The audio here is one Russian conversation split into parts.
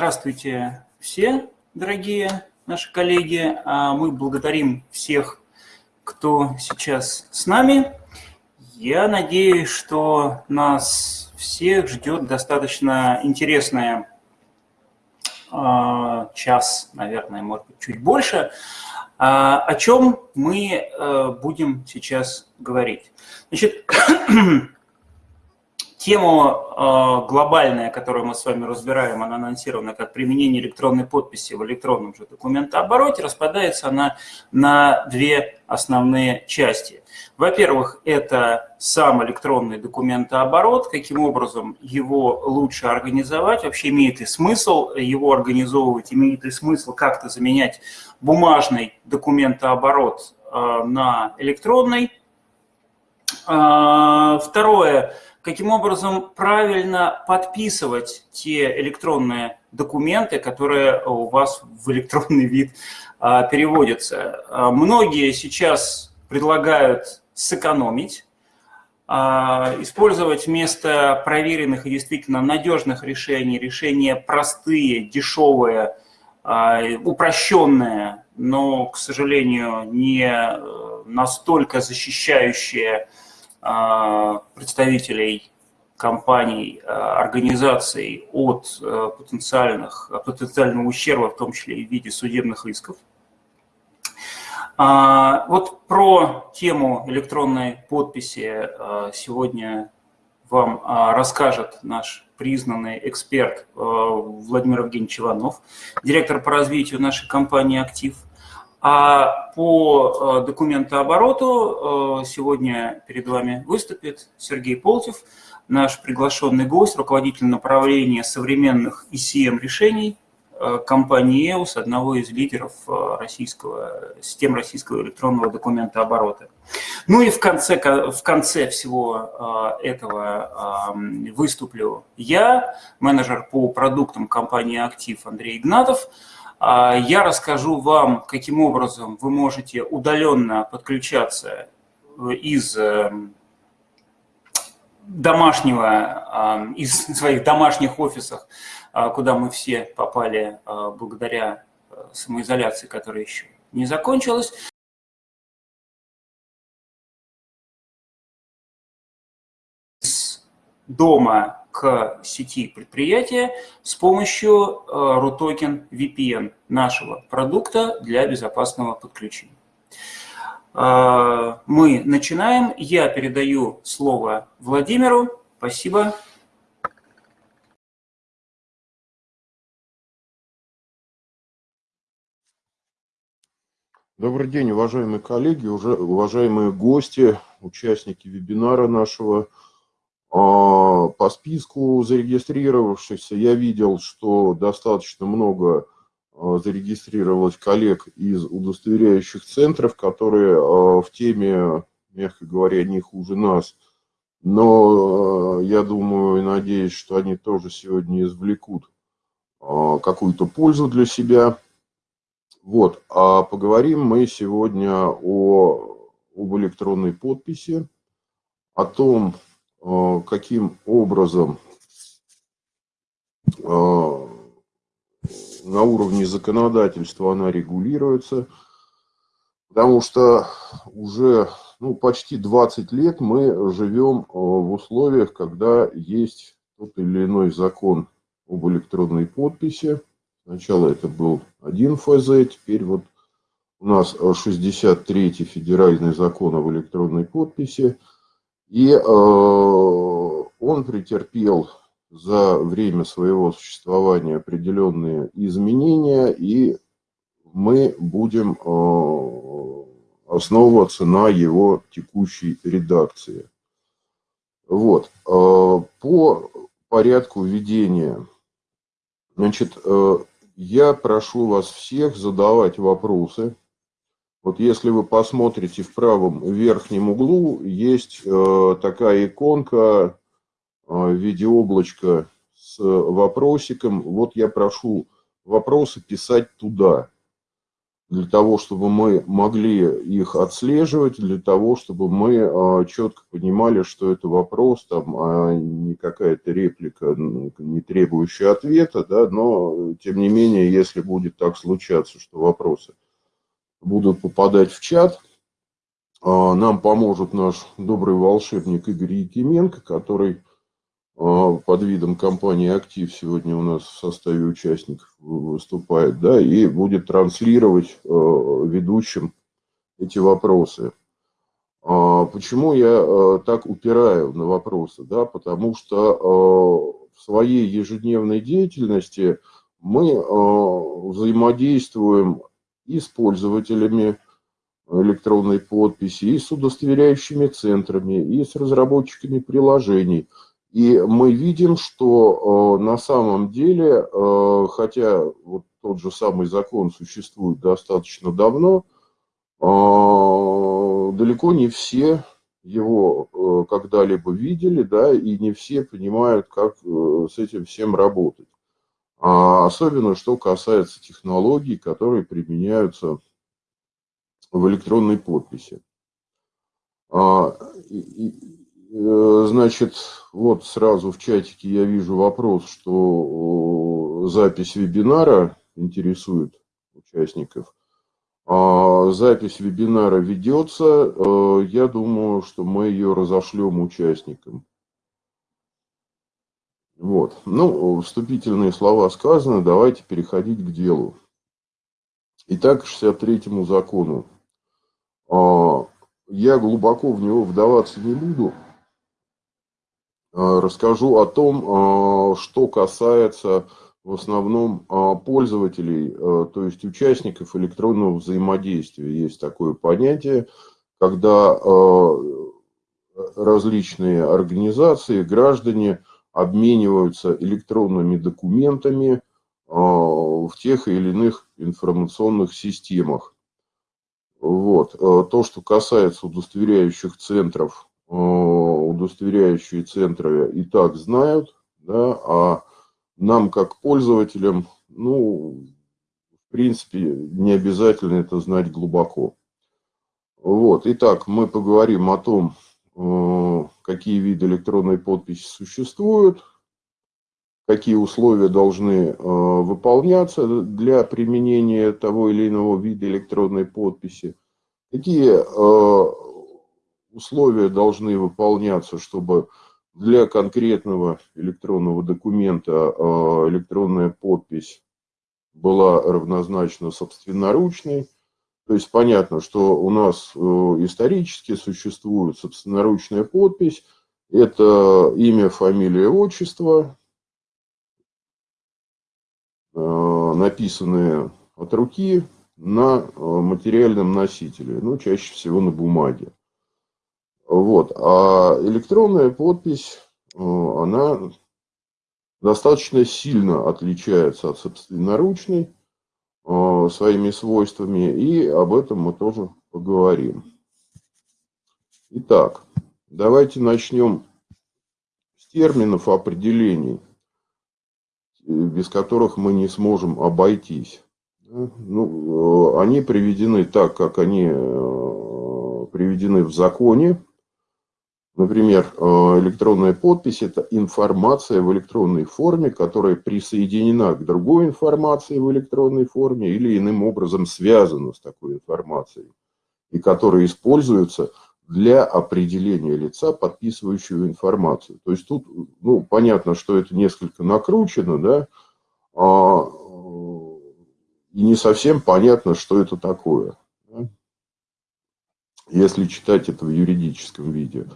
Здравствуйте все, дорогие наши коллеги. А мы благодарим всех, кто сейчас с нами. Я надеюсь, что нас всех ждет достаточно интересная час, наверное, может быть, чуть больше. А, о чем мы э, будем сейчас говорить? Значит, Тема э, глобальная, которую мы с вами разбираем, она анонсирована как применение электронной подписи в электронном же документообороте, распадается она на две основные части. Во-первых, это сам электронный документооборот, каким образом его лучше организовать, вообще имеет ли смысл его организовывать, имеет ли смысл как-то заменять бумажный документооборот э, на электронный. Э, второе – каким образом правильно подписывать те электронные документы, которые у вас в электронный вид а, переводятся. А, многие сейчас предлагают сэкономить, а, использовать вместо проверенных и действительно надежных решений, решения простые, дешевые, упрощенные, но, к сожалению, не э, настолько защищающие представителей компаний, а, организаций от а, потенциальных, потенциального ущерба, в том числе и в виде судебных исков. Вот про тему электронной подписи сегодня вам расскажет наш признанный эксперт Владимир Евгеньевич Иванов, директор по развитию нашей компании «Актив». А по э, документообороту э, сегодня перед вами выступит Сергей Полтев, наш приглашенный гость, руководитель направления современных ECM-решений э, компании EOS, одного из лидеров российского, систем российского электронного документооборота. Ну и в конце, в конце всего этого выступлю я, менеджер по продуктам компании «Актив» Андрей Игнатов, я расскажу вам, каким образом вы можете удаленно подключаться из эм, домашнего, из своих домашних офисов, а, куда мы все попали а, благодаря э, самоизоляции, которая еще не закончилась. дома к сети предприятия с помощью э, RUTOKEN VPN нашего продукта для безопасного подключения. Э, мы начинаем. Я передаю слово Владимиру. Спасибо. Добрый день, уважаемые коллеги, уважаемые гости, участники вебинара нашего. А, по списку зарегистрировавшихся я видел, что достаточно много а, зарегистрировалось коллег из удостоверяющих центров, которые а, в теме, мягко говоря, не хуже нас. Но я думаю и надеюсь, что они тоже сегодня извлекут какую-то пользу для себя. Вот, а поговорим мы сегодня о, об электронной подписи, о том, каким образом э, на уровне законодательства она регулируется, потому что уже ну, почти 20 лет мы живем э, в условиях, когда есть тот или иной закон об электронной подписи. Сначала это был один ФЗ, теперь вот у нас 63-й федеральный закон об электронной подписи – и э, он претерпел за время своего существования определенные изменения, и мы будем э, основываться на его текущей редакции. Вот. Э, по порядку введения. Значит, я прошу вас всех задавать вопросы вот если вы посмотрите в правом верхнем углу, есть э, такая иконка э, в виде облачка с вопросиком. Вот я прошу вопросы писать туда. для того, чтобы мы могли их отслеживать, для того, чтобы мы а, четко понимали, что это вопрос, там, а не какая-то реплика, не требующая ответа, да, но, тем не менее, если будет так случаться, что вопросы будут попадать в чат, а, нам поможет наш добрый волшебник Игорь Якименко, который а, под видом компании «Актив» сегодня у нас в составе участников выступает, да, и будет транслировать а, ведущим эти вопросы. Почему я так упираю на вопросы? Да, потому что в своей ежедневной деятельности мы взаимодействуем и с пользователями электронной подписи, и с удостоверяющими центрами, и с разработчиками приложений – и мы видим, что э, на самом деле, э, хотя вот тот же самый закон существует достаточно давно, э, далеко не все его когда-либо видели, да, и не все понимают, как с этим всем работать. А особенно, что касается технологий, которые применяются в электронной подписи. А, Э, значит, вот сразу в чатике я вижу вопрос, что запись вебинара интересует участников. А запись вебинара ведется. Э, я думаю, что мы ее разошлем участникам. Вот. Ну, вступительные слова сказаны, давайте переходить к делу. Итак, к 63-му закону. А, я глубоко в него вдаваться не буду. Э, расскажу о том, э, что касается в основном пользователей, то есть участников электронного взаимодействия. Есть такое понятие, когда различные организации, граждане обмениваются электронными документами в тех или иных информационных системах. Вот. То, что касается удостоверяющих центров Э, удостоверяющие центры и так знают, да, а нам как пользователям, ну, в принципе, не обязательно это знать глубоко. Вот, итак, мы поговорим о том, какие виды электронной подписи существуют, какие условия должны э, выполняться для применения того или иного вида электронной подписи, какие условия должны выполняться, чтобы для конкретного электронного документа а, электронная подпись была равнозначна собственноручной. То есть понятно, что у нас э, исторически существует собственноручная подпись. Это имя, фамилия, отчество, э, написанные от руки на э, материальном носителе, ну, чаще всего на бумаге. Вот. А электронная подпись, она достаточно сильно отличается от собственноручной своими свойствами, и об этом мы тоже поговорим. Итак, давайте начнем с терминов определений, без которых мы не сможем обойтись. Ну, э, они приведены так, как они приведены в законе, Например, э, электронная подпись – это информация в электронной форме, которая присоединена к другой информации в электронной форме или иным образом связана с такой информацией, и которая используется для определения лица, подписывающего информацию. То есть тут, ну, понятно, что это несколько накручено, да, а, и не совсем понятно, что это такое, да, если читать это в юридическом виде.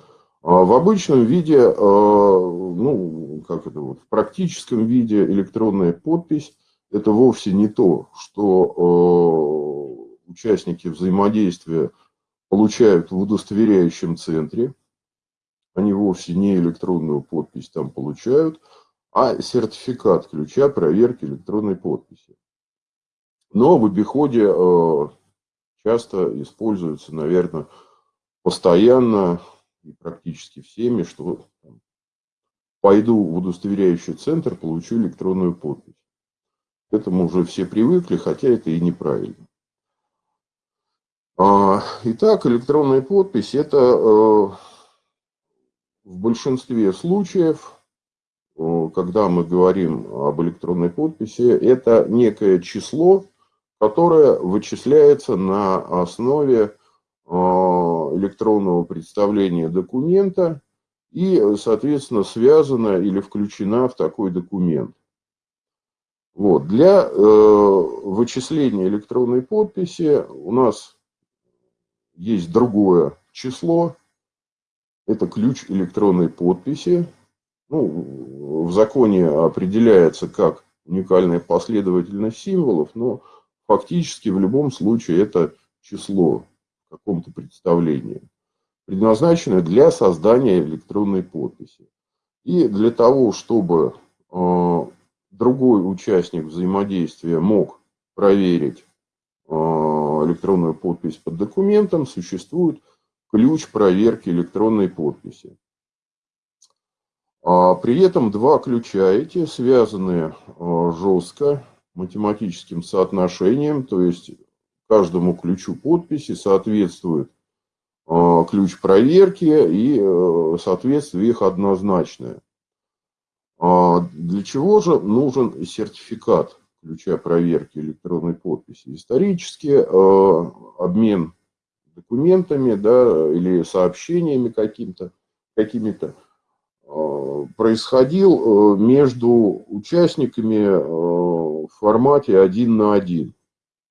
А в обычном виде, а, ну, как это вот, в практическом виде электронная подпись – это вовсе не то, что а, участники взаимодействия получают в удостоверяющем центре. Они вовсе не электронную подпись там получают, а сертификат ключа проверки электронной подписи. Но в обиходе часто используется, наверное, постоянно и практически всеми, что там, пойду в удостоверяющий центр, получу электронную подпись. К этому уже все привыкли, хотя это и неправильно. А, итак, электронная подпись – это в большинстве случаев, когда мы говорим об электронной подписи, это некое число, которое вычисляется на основе электронного представления документа и, соответственно, связана или включена в такой документ. Вот. Для э, вычисления электронной подписи у нас есть другое число. Это ключ электронной подписи. Ну, в законе определяется как уникальная последовательность символов, но фактически в любом случае это число каком-то представлении, предназначенное для создания электронной подписи. И для того, чтобы э, другой участник взаимодействия мог проверить э, электронную подпись под документом, существует ключ проверки электронной подписи. А при этом два ключа эти связаны э, жестко математическим соотношением, то есть каждому ключу подписи соответствует э, ключ проверки и соответствие их однозначное. А для чего же нужен сертификат ключа проверки электронной подписи? Исторически э, обмен документами да, или сообщениями каким-то, какими-то э, происходил э, между участниками в формате один на один.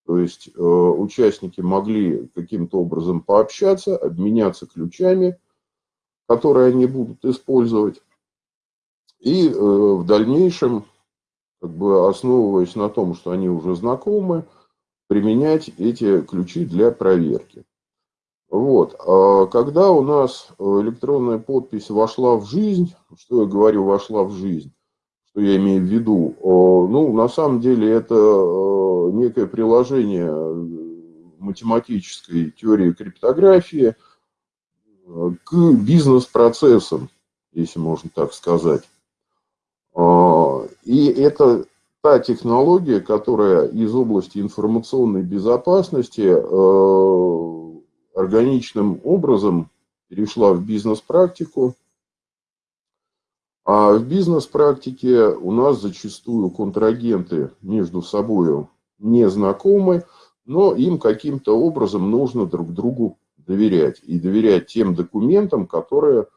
То есть участники могли каким-то образом пообщаться, обменяться ключами, которые они будут использовать. И э, в дальнейшем, как бы основываясь на том, что они уже знакомы, применять эти ключи для проверки. Вот. А когда у нас электронная подпись вошла в жизнь, что я говорю, вошла в жизнь, что я имею в виду, ну, на самом деле это некое приложение математической теории криптографии к бизнес-процессам, если можно так сказать. И это та технология, которая из области информационной безопасности э, органичным образом перешла в бизнес-практику. А в бизнес-практике у нас зачастую контрагенты между собой не знакомы, но им каким-то образом нужно друг другу доверять. И доверять тем документам, которые,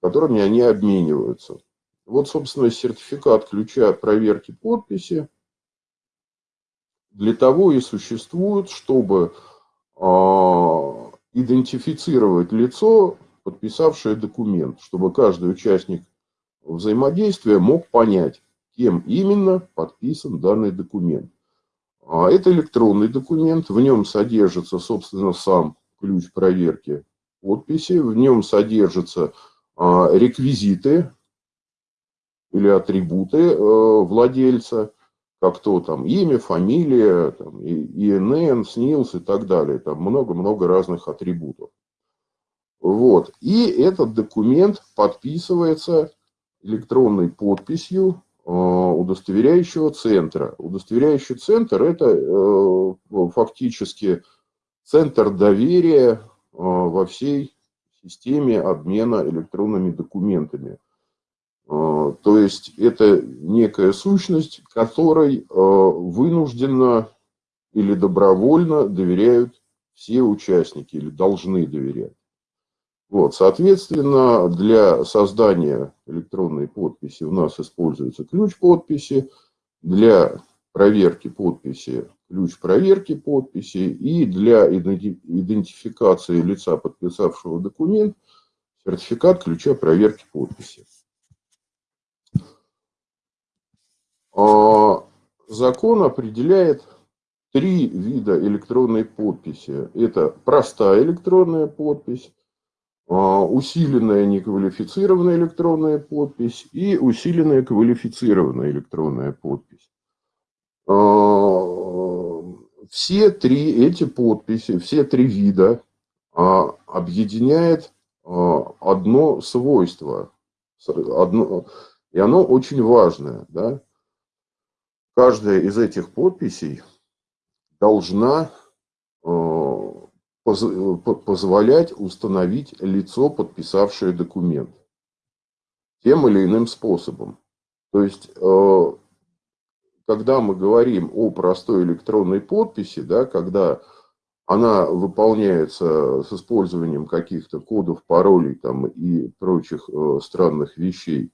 которыми они обмениваются. Вот, собственно, сертификат ключа проверки подписи для того и существует, чтобы а, идентифицировать лицо, подписавшее документ, чтобы каждый участник взаимодействия мог понять, кем именно подписан данный документ. А, это электронный документ, в нем содержится, собственно, сам ключ проверки подписи, в нем содержатся а, реквизиты или атрибуты э, владельца, как то там имя, фамилия, там, ИНН, СНИЛС и так далее. Там много-много разных атрибутов. Вот. И этот документ подписывается электронной подписью э, удостоверяющего центра. Удостоверяющий центр – это э, фактически центр доверия во всей системе обмена электронными документами. То есть это некая сущность, которой вынужденно или добровольно доверяют все участники или должны доверять. Вот, соответственно, для создания электронной подписи у нас используется ключ подписи, для проверки подписи ключ проверки подписи и для идентификации лица, подписавшего документ, сертификат ключа проверки подписи. А, закон определяет три вида электронной подписи. Это простая электронная подпись, усиленная неквалифицированная электронная подпись и усиленная квалифицированная электронная подпись. А, все три эти подписи, все три вида объединяет одно свойство, одно, и оно очень важное. Да? каждая из этих подписей должна позволять установить лицо, подписавшее документ тем или иным способом. То есть, э, когда мы говорим о простой электронной подписи, да, когда она выполняется с использованием каких-то кодов, паролей там, и прочих э, странных вещей,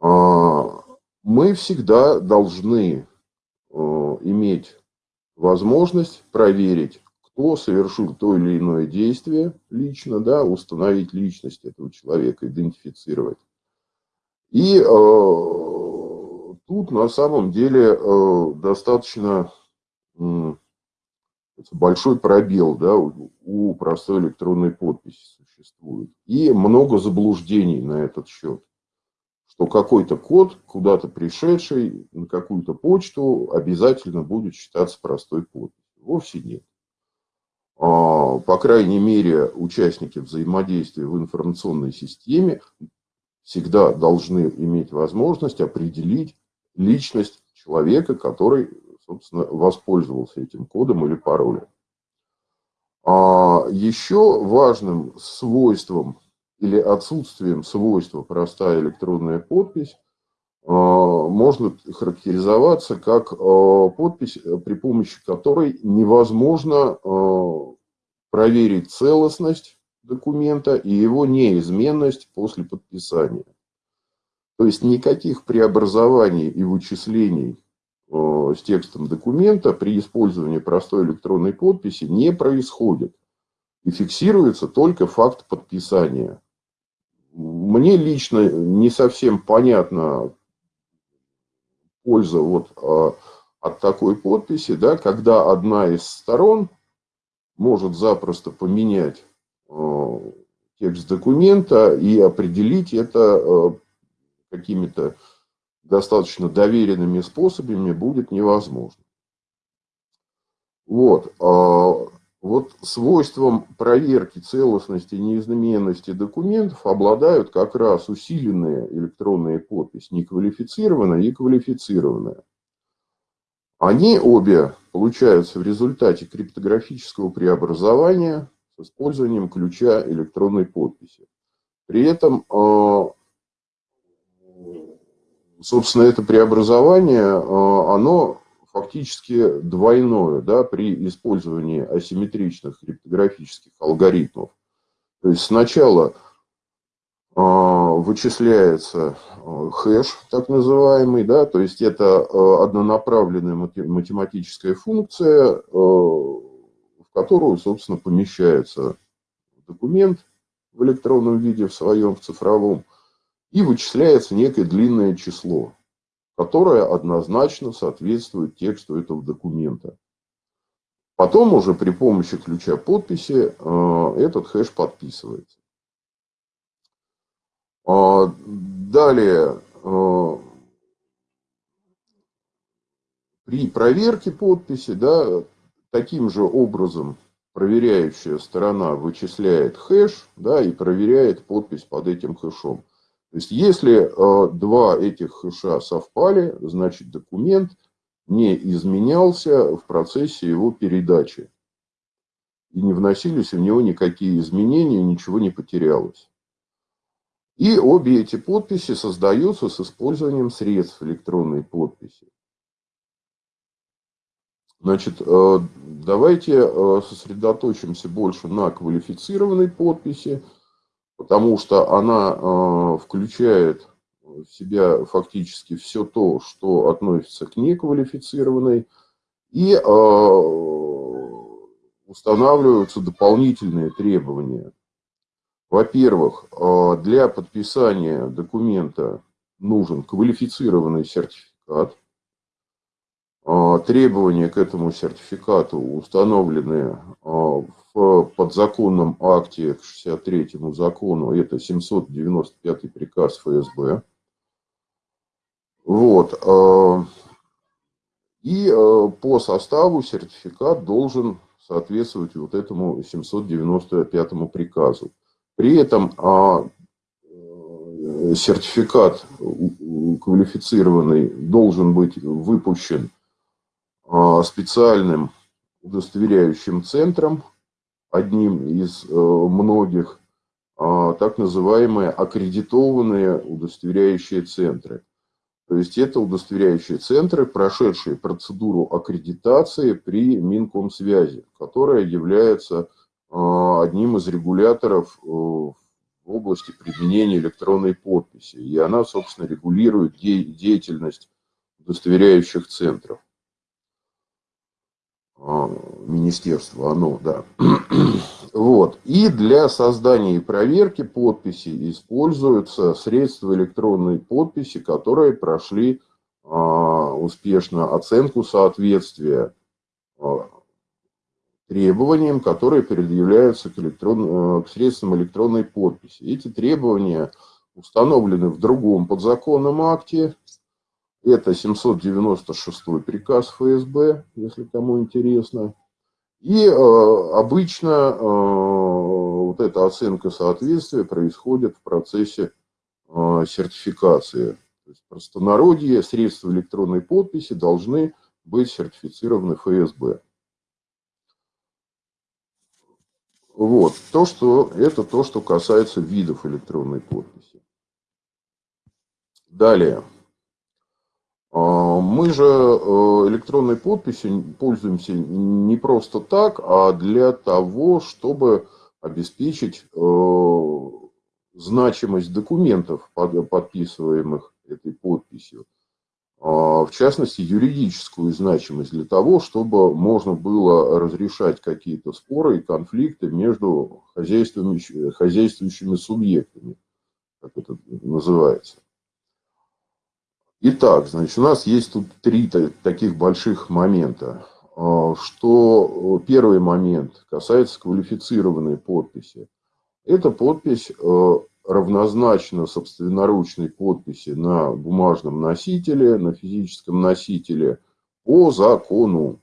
а, мы всегда должны э, иметь возможность проверить, кто совершил то или иное действие лично, да, установить личность этого человека, идентифицировать. И э, тут на самом деле э, достаточно э, большой пробел да, у, у простой электронной подписи существует. И много заблуждений на этот счет. Что какой-то код, куда-то пришедший на какую-то почту, обязательно будет считаться простой подписью. Вовсе нет. А, по крайней мере, участники взаимодействия в информационной системе всегда должны иметь возможность определить личность человека, который, собственно, воспользовался этим кодом или паролем. А еще важным свойством или отсутствием свойства простая электронная подпись а, можно характеризоваться как а, подпись, при помощи которой невозможно проверить целостность документа и его неизменность после подписания. То есть никаких преобразований и вычислений э, с текстом документа при использовании простой электронной подписи не происходит. И фиксируется только факт подписания. Мне лично не совсем понятна польза вот э, от такой подписи, да, когда одна из сторон может запросто поменять Э, текст документа и определить это э, какими-то достаточно доверенными способами будет невозможно. Вот. Вот свойством проверки целостности и неизменности документов обладают как раз усиленные электронные подписи, неквалифицированная и квалифицированная. Они обе получаются в результате криптографического преобразования с использованием ключа электронной подписи. При этом, а, собственно, это преобразование, а, оно фактически двойное да, при использовании асимметричных криптографических алгоритмов. То есть сначала а, вычисляется хэш, так называемый, да, то есть это однонаправленная математическая функция, которую, собственно, помещается документ в электронном виде, в своем, в цифровом, и вычисляется некое длинное число, которое однозначно соответствует тексту этого документа. Потом уже при помощи ключа подписи э, этот хэш подписывается. А, далее, э, при проверке подписи, да, Таким же образом проверяющая сторона вычисляет хэш да, и проверяет подпись под этим хэшом. То есть, если э, два этих хэша совпали, значит документ не изменялся в процессе его передачи. И не вносились в него никакие изменения, ничего не потерялось. И обе эти подписи создаются с использованием средств электронной подписи. Значит, э, давайте э, сосредоточимся больше на квалифицированной подписи, потому что она э, включает в себя фактически все то, что относится к неквалифицированной, и устанавливаются дополнительные требования. Во-первых, для подписания документа нужен квалифицированный сертификат – требования к этому сертификату установлены а, в подзаконном акте к 63 закону, это 795 приказ ФСБ. Вот. А, и по составу сертификат должен соответствовать вот этому 795 приказу. При этом сертификат квалифицированный должен быть выпущен а, специальным удостоверяющим центром одним из многих так называемые аккредитованные удостоверяющие центры. То есть это удостоверяющие центры, прошедшие процедуру аккредитации при Минкомсвязи, которая является одним из регуляторов э, в области применения электронной подписи. И она, собственно, регулирует деятельность удостоверяющих центров. А, министерство, оно, да. Вот. И для создания и проверки подписи используются средства электронной подписи, которые прошли а, успешно оценку соответствия а, требованиям, которые предъявляются к, электрон... к средствам электронной подписи. Эти требования установлены в другом подзаконном акте, это 796 приказ ФСБ, если кому интересно. И э, обычно э, вот эта оценка соответствия происходит в процессе э, сертификации. То есть простонародье средства электронной подписи должны быть сертифицированы ФСБ. Вот, то, что, это то, что касается видов электронной подписи. Далее. А, мы же э, электронной подписью пользуемся не просто так, а для того, чтобы обеспечить э, значимость документов, подписываемых этой подписью. А, в частности, юридическую значимость для того, чтобы можно было разрешать какие-то споры и конфликты между хозяйствующими субъектами, как это называется. Итак, значит, у нас есть тут три таких больших момента. А, что первый момент касается квалифицированной подписи. Эта подпись э, равнозначна собственноручной подписи на бумажном носителе, на физическом носителе по закону.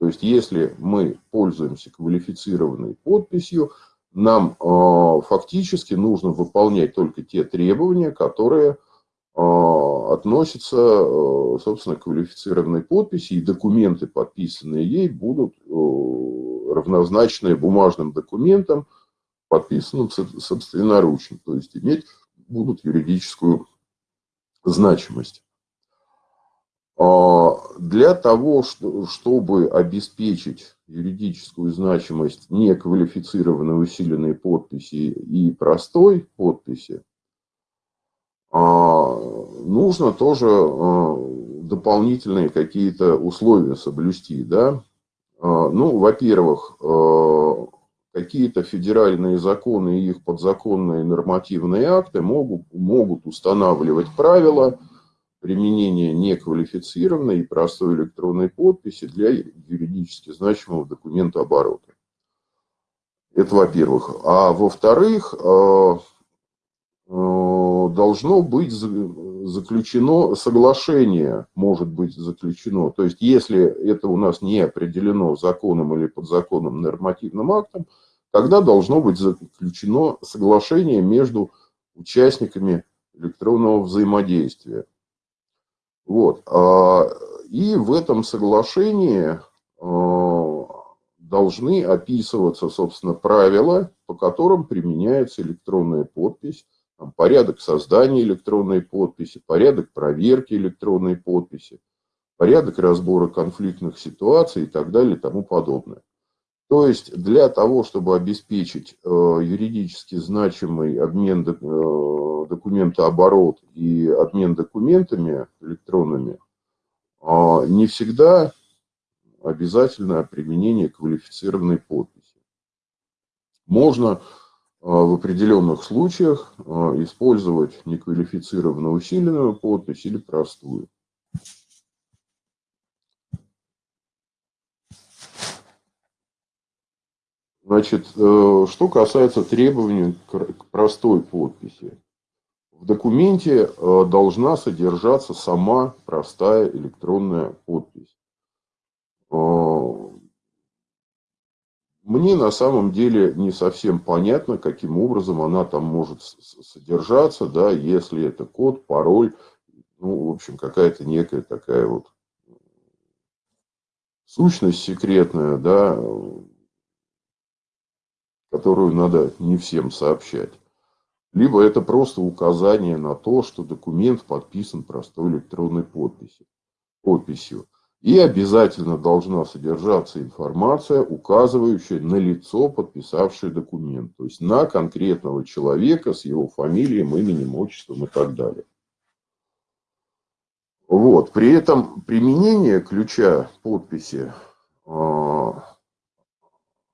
То есть, если мы пользуемся квалифицированной подписью, нам э, фактически нужно выполнять только те требования, которые относится, э, собственно, к квалифицированной подписи, и документы, подписанные ей, будут э, равнозначны бумажным документам, подписанным собственноручно, то есть иметь будут юридическую значимость. А, для того, чтобы обеспечить юридическую значимость неквалифицированной усиленной подписи и простой подписи, а, нужно тоже а, дополнительные какие-то условия соблюсти. Да? А, ну, во-первых, какие-то федеральные законы и их подзаконные нормативные акты могут, могут устанавливать правила применения неквалифицированной и простой электронной подписи для юридически значимого документа оборота. Это во-первых. А во-вторых, должно быть заключено соглашение, может быть заключено. То есть, если это у нас не определено законом или подзаконным нормативным актом, тогда должно быть заключено соглашение между участниками электронного взаимодействия. Вот. А, и в этом соглашении а, должны описываться, собственно, правила, по которым применяется электронная подпись там, порядок создания электронной подписи, порядок проверки электронной подписи, порядок разбора конфликтных ситуаций и так далее и тому подобное. То есть для того, чтобы обеспечить э, юридически значимый обмен э, документооборот и обмен документами электронными, э, не всегда обязательно применение квалифицированной подписи. Можно в определенных случаях а, использовать неквалифицированную усиленную подпись или простую. Значит, э, что касается требований к простой подписи. В документе э, должна содержаться сама простая электронная подпись. Мне на самом деле не совсем понятно, каким образом она там может содержаться, да, если это код, пароль, ну, в общем, какая-то некая такая вот сущность секретная, да, которую надо не всем сообщать. Либо это просто указание на то, что документ подписан простой электронной подписью. подписью. И обязательно должна содержаться информация, указывающая на лицо, подписавшее документ. То есть на конкретного человека с его фамилией, именем, отчеством и так далее. Вот. При этом применение ключа подписи э,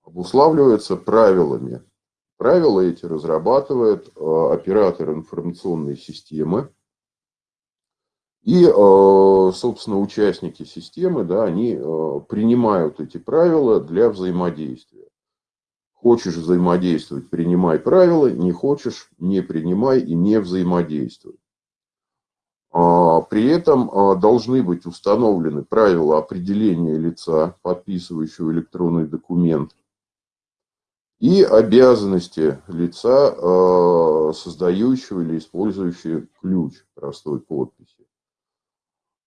обуславливается правилами. Правила эти разрабатывает э, оператор информационной системы. И, э, собственно, участники системы, да, они э, принимают эти правила для взаимодействия. Хочешь взаимодействовать, принимай правила, не хочешь, не принимай и не взаимодействуй. А, при этом а, должны быть установлены правила определения лица, подписывающего электронный документ, и обязанности лица, а, создающего или использующего ключ простой подписи.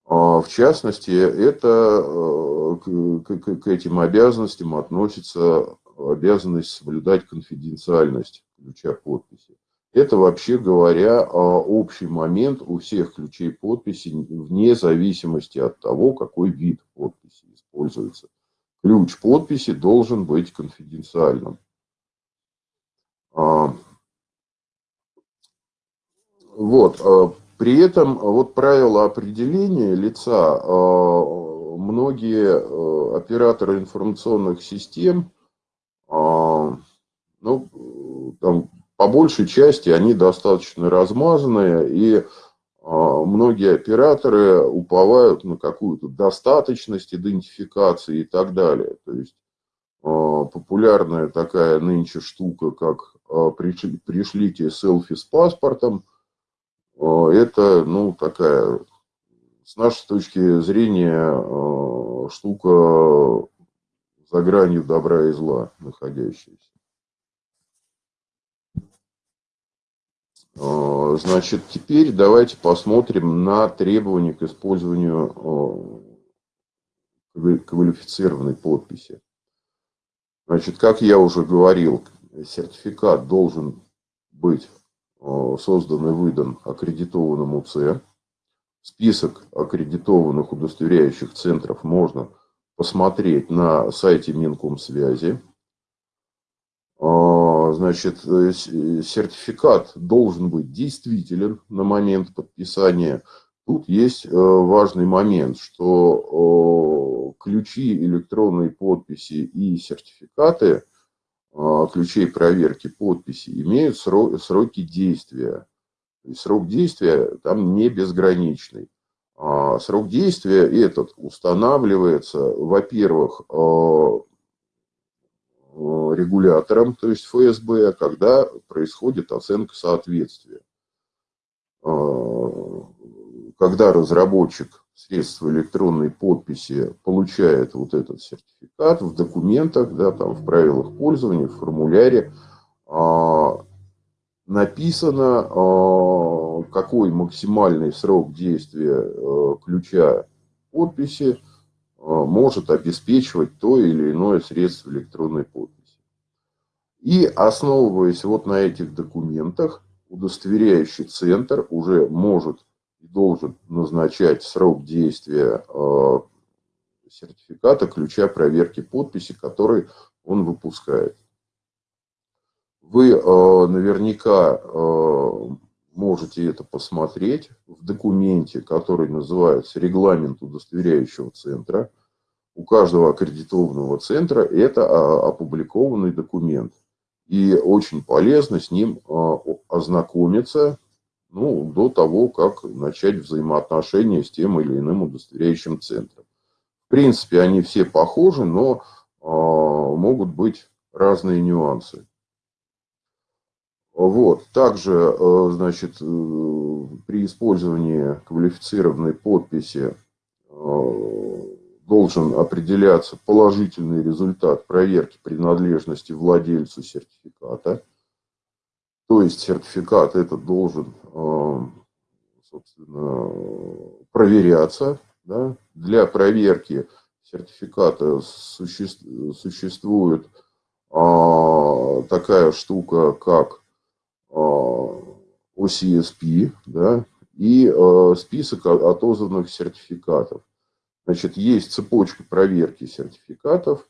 В частности, это к этим обязанностям относится обязанность соблюдать конфиденциальность ключа подписи. Это, вообще говоря, а, общий момент у всех ключей подписи, вне зависимости от того, какой вид подписи используется. Ключ подписи должен быть конфиденциальным. А, вот. При этом вот правила определения лица многие операторы информационных систем, ну, там, по большей части они достаточно размазанные, и многие операторы уповают на какую-то достаточность идентификации и так далее. То есть популярная такая нынче штука, как а, пришлите селфи с паспортом, это, ну, такая, с нашей точки зрения, штука за гранью добра и зла находящаяся. Э, значит, теперь давайте посмотрим на требования к использованию э, квалифицированной подписи. Значит, как я уже говорил, сертификат должен быть э, создан и выдан аккредитованному ЦЕ. Список аккредитованных удостоверяющих центров можно посмотреть на сайте Минкомсвязи значит, э, э, сертификат должен быть действителен на момент подписания. Тут есть э, важный момент, что ключи электронной подписи и сертификаты ключей проверки подписи имеют сроки действия. срок действия там не безграничный. А срок действия этот устанавливается, во-первых, Э, регулятором, то есть ФСБ, когда происходит оценка соответствия. Э, когда разработчик средства электронной подписи получает вот этот сертификат в документах, да, там в правилах пользования, в формуляре, э, написано, какой максимальный срок действия ключа подписи, Э, может обеспечивать то или иное средство электронной подписи. И основываясь вот на этих документах, удостоверяющий центр уже может должен назначать срок действия э, сертификата ключа проверки подписи, который он выпускает. Вы э, наверняка можете это посмотреть в документе, который называется «Регламент удостоверяющего центра». У каждого аккредитованного центра это а, опубликованный документ. И очень полезно с ним ознакомиться ну, до того, как начать взаимоотношения с тем или иным удостоверяющим центром. В принципе, они все похожи, но а, могут быть разные нюансы. Вот. Также, э, значит, э, при использовании квалифицированной подписи э, должен определяться положительный результат проверки принадлежности владельцу сертификата. То есть сертификат этот должен, собственно, проверяться. Да? Для проверки сертификата существует такая штука, как OCSP, да, и э, список отозванных сертификатов. Значит, есть цепочка проверки сертификатов,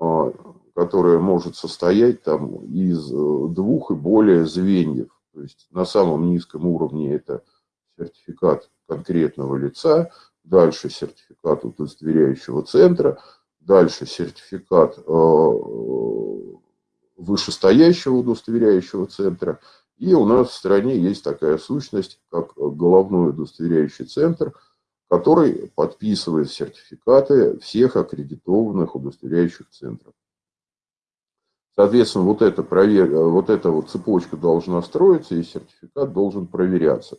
э, которая может состоять там из э, двух и более звеньев. То есть на самом низком уровне это сертификат конкретного лица, дальше сертификат удостоверяющего центра, дальше сертификат вышестоящего удостоверяющего центра – и у нас в стране есть такая сущность, как головной удостоверяющий центр, который подписывает сертификаты всех аккредитованных удостоверяющих центров. Соответственно, вот эта, провер... вот эта вот цепочка должна строиться, и сертификат должен проверяться,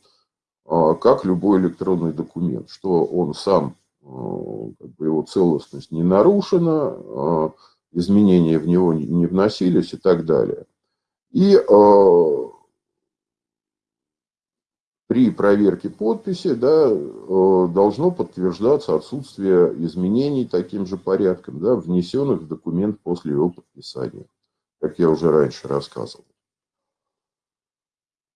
а, как любой электронный документ, что он сам, а, как бы его целостность не нарушена, а, изменения в него не вносились и так далее. И при проверке подписи да, э, должно подтверждаться отсутствие изменений таким же порядком, да, внесенных в документ после его подписания, как я уже раньше рассказывал.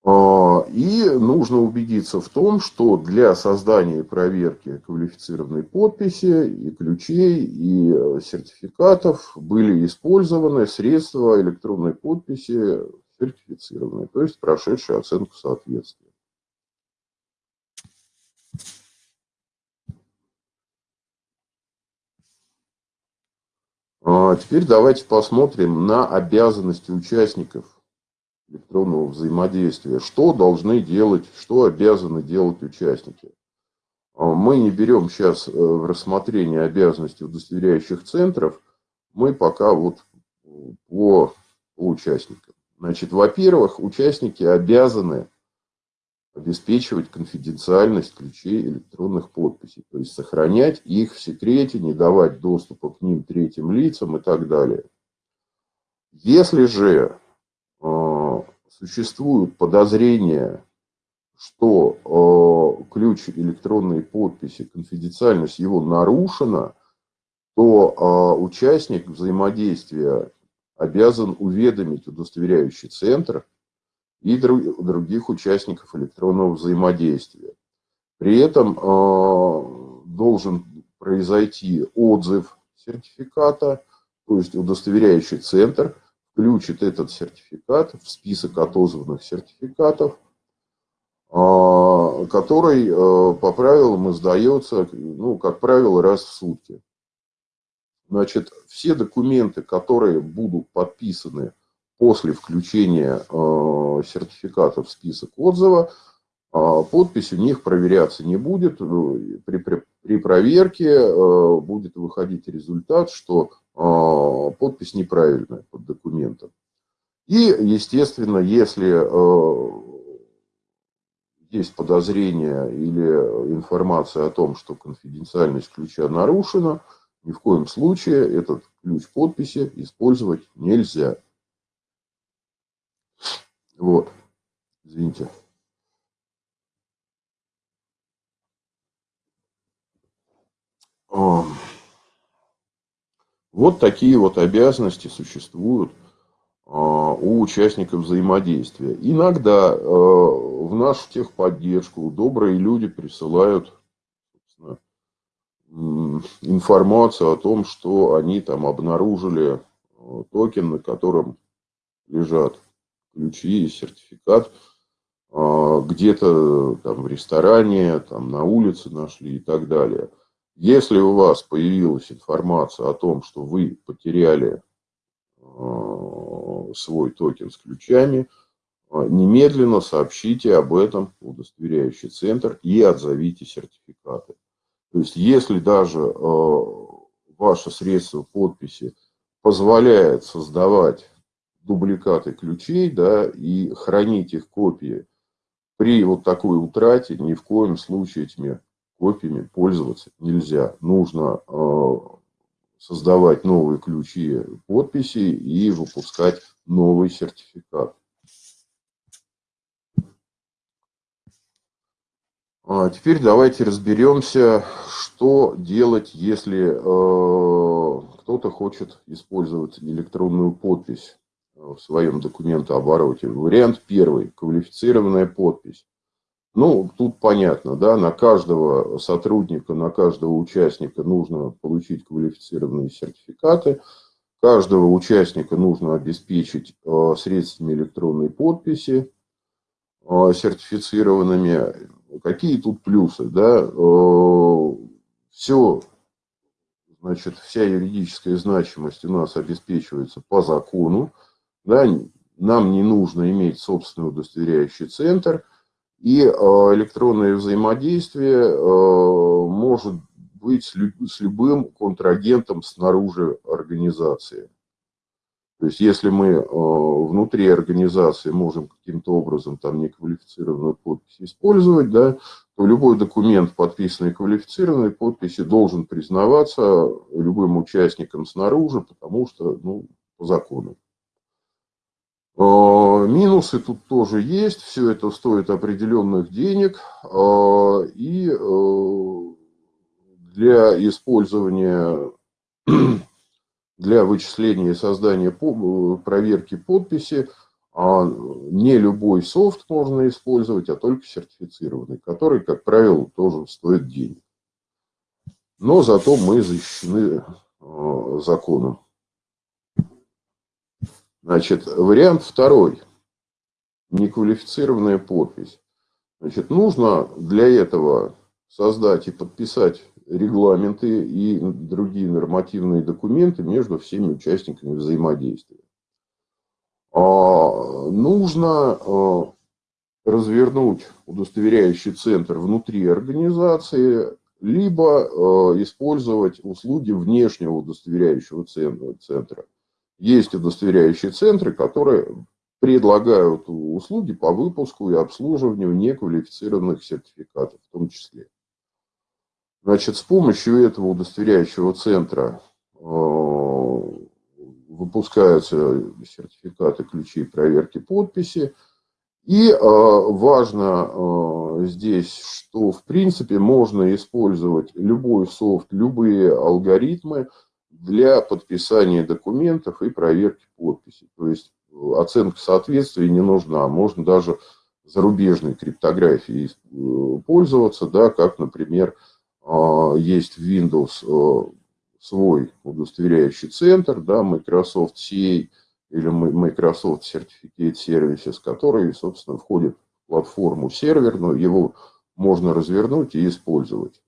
А, и нужно убедиться в том, что для создания и проверки квалифицированной подписи и ключей, и э, сертификатов были использованы средства электронной подписи сертифицированные, то есть прошедшие оценку соответствия. А теперь давайте посмотрим на обязанности участников электронного взаимодействия. Что должны делать, что обязаны делать участники. А мы не берем сейчас э, в рассмотрение обязанности удостоверяющих центров, мы пока вот по, по участникам. Значит, во-первых, участники обязаны обеспечивать конфиденциальность ключей электронных подписей, то есть сохранять их в секрете, не давать доступа к ним третьим лицам и так далее. Если же э, существуют подозрения, что э, ключ электронной подписи, конфиденциальность его нарушена, то э, участник взаимодействия обязан уведомить удостоверяющий центр и других участников электронного взаимодействия. При этом э, должен произойти отзыв сертификата, то есть удостоверяющий центр включит этот сертификат в список отозванных сертификатов, э, который э, по правилам издается, ну, как правило, раз в сутки. Значит, все документы, которые будут подписаны после включения э, сертификата в список отзыва, э, подпись у них проверяться не будет. При, при, при проверке э, будет выходить результат, что подпись неправильная под документом. И, естественно, если есть подозрение или информация о том, что конфиденциальность ключа нарушена, ни в коем случае этот ключ подписи использовать нельзя. Вот. Извините. Вот такие вот обязанности существуют а, у участников взаимодействия. Иногда а, в нашу техподдержку добрые люди присылают информацию о том, что они там обнаружили а, токен, на котором лежат ключи сертификат а, где-то там в ресторане, там на улице нашли и так далее. Если у вас появилась информация о том, что вы потеряли а, свой токен с ключами, а, немедленно сообщите об этом в удостоверяющий центр и отзовите сертификаты. То есть, если даже ваше средство подписи позволяет создавать дубликаты ключей, да, и хранить их копии. При вот такой утрате ни в коем случае этими копиями пользоваться нельзя. Нужно э, создавать новые ключи подписи и выпускать новый сертификат. А теперь давайте разберемся, что делать, если э, кто-то хочет использовать электронную подпись в своем документообороте. Вариант первый – квалифицированная подпись. Ну, тут понятно, да, на каждого сотрудника, на каждого участника нужно получить квалифицированные сертификаты. Каждого участника нужно обеспечить э, средствами электронной подписи э, сертифицированными. Какие тут плюсы, да? Э, Все, значит, вся юридическая значимость у нас обеспечивается по закону, да, нам не нужно иметь собственный удостоверяющий центр – и э, электронное взаимодействие э, может быть с любым контрагентом снаружи организации. То есть, если мы э, внутри организации можем каким-то образом там неквалифицированную подпись использовать, да, то любой документ, подписанный квалифицированной подписью, должен признаваться любым участником снаружи, потому что, ну, по закону. А, минусы тут тоже есть, все это стоит определенных денег, а, и э, для использования, для вычисления и создания проверки подписи а, не любой софт можно использовать, а только сертифицированный, который, как правило, тоже стоит денег. Но зато мы защищены законом. Значит, вариант второй. Неквалифицированная подпись. Значит, нужно для этого создать и подписать регламенты и другие нормативные документы между всеми участниками взаимодействия. А, нужно а, развернуть удостоверяющий центр внутри организации, либо а, использовать услуги внешнего удостоверяющего центра. Есть удостоверяющие центры, которые предлагают услуги по выпуску и обслуживанию неквалифицированных сертификатов в том числе. Значит, с помощью этого удостоверяющего центра э, выпускаются сертификаты ключей проверки подписи. И э, важно э, здесь, что в принципе можно использовать любой софт, любые алгоритмы, для подписания документов и проверки подписей. То есть э, оценка соответствия не нужна. Можно даже зарубежной криптографией э, пользоваться, да, как, например, а, есть в Windows э, свой удостоверяющий центр, да, Microsoft CA или Microsoft Certificate Services, который, собственно, входит в платформу серверную, его можно развернуть и использовать.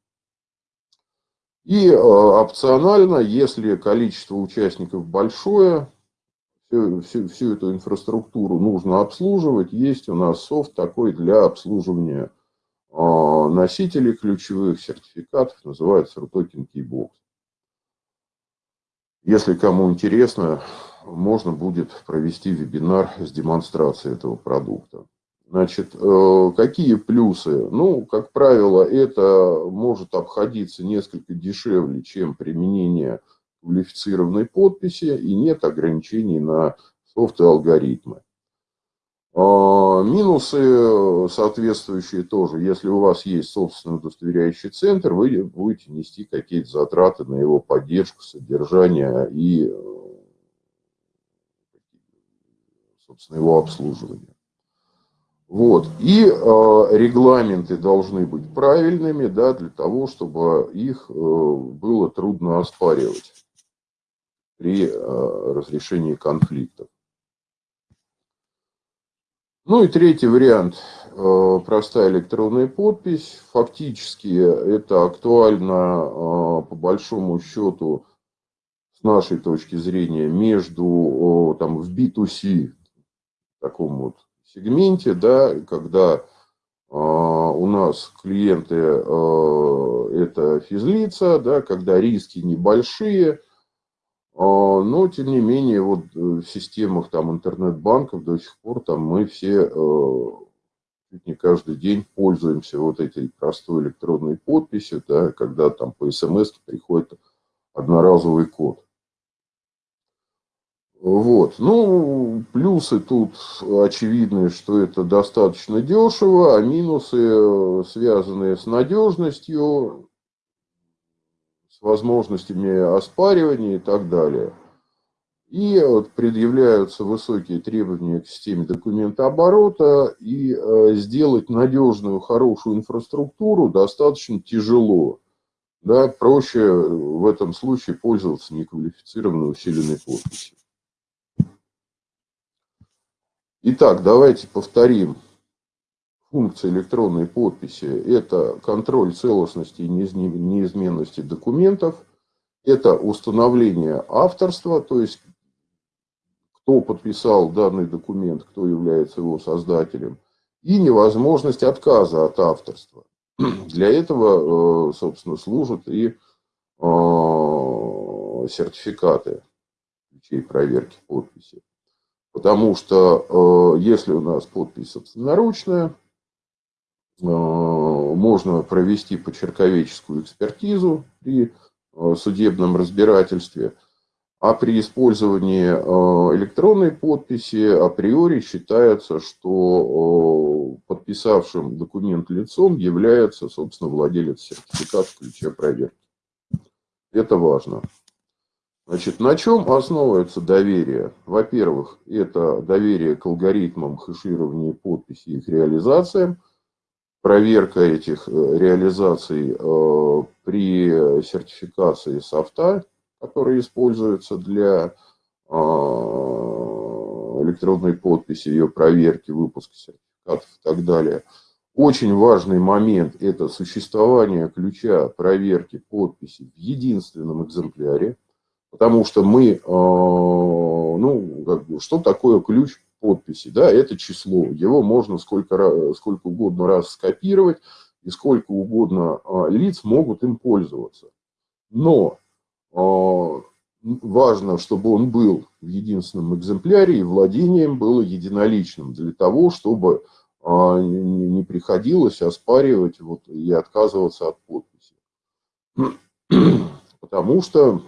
И э, опционально, если количество участников большое, всю, всю, эту инфраструктуру нужно обслуживать, есть у нас софт такой для обслуживания э, носителей ключевых сертификатов, называется RUTOKEN Keybox. Если кому интересно, можно будет провести вебинар с демонстрацией этого продукта. Значит, э, какие плюсы? Ну, как правило, это может обходиться несколько дешевле, чем применение квалифицированной подписи, и нет ограничений на софт и алгоритмы. А, минусы соответствующие тоже. Если у вас есть собственный удостоверяющий центр, вы будете нести какие-то затраты на его поддержку, содержание и, э, собственно, его обслуживание. Вот. И э, регламенты должны быть правильными, да, для того, чтобы их э, было трудно оспаривать при э, разрешении конфликтов. Ну и третий вариант э, – простая электронная подпись. Фактически это актуально э, по большому счету с нашей точки зрения между там, в B2C, таком вот сегменте, да, когда э, у нас клиенты э, это физлица, да, когда риски небольшие, э, но тем не менее вот в системах там интернет-банков до сих пор там мы все чуть не каждый день пользуемся вот этой простой электронной подписью, да, когда там по смс приходит одноразовый код. Вот. Ну, плюсы тут очевидны, что это достаточно дешево, а минусы, э, связанные с надежностью, с возможностями оспаривания и так далее. И вот предъявляются высокие требования к системе документооборота, и э, сделать надежную, хорошую инфраструктуру достаточно тяжело. Да, проще в этом случае пользоваться неквалифицированной усиленной подписью. Итак, давайте повторим функции электронной подписи. Это контроль целостности и неизменности документов. Это установление авторства, то есть кто подписал данный документ, кто является его создателем, и невозможность отказа от авторства. Для этого, э, собственно, служат и э, сертификаты ключей проверки подписи. Потому что э, если у нас подпись собственноручная, можно провести почерковеческую экспертизу при судебном разбирательстве – а при использовании э, электронной подписи априори считается, что э, подписавшим документ лицом является, собственно, владелец сертификата ключа проверки. Это важно. Значит, на чем основывается доверие? Во-первых, это доверие к алгоритмам хэширования подписи и их реализациям, проверка этих э, реализаций при сертификации софта, которые используются для а, электронной подписи, ее проверки, выпуска сертификатов и так далее. Очень важный момент – это существование ключа проверки подписи в единственном экземпляре, потому что мы, а, ну, как бы, что такое ключ подписи? Да, это число, его можно сколько, сколько угодно раз скопировать, и сколько угодно а, лиц могут им пользоваться. Но а, важно, чтобы он был в единственном экземпляре, и владением было единоличным, для того, чтобы а, не приходилось оспаривать вот, и отказываться от подписи. Потому что,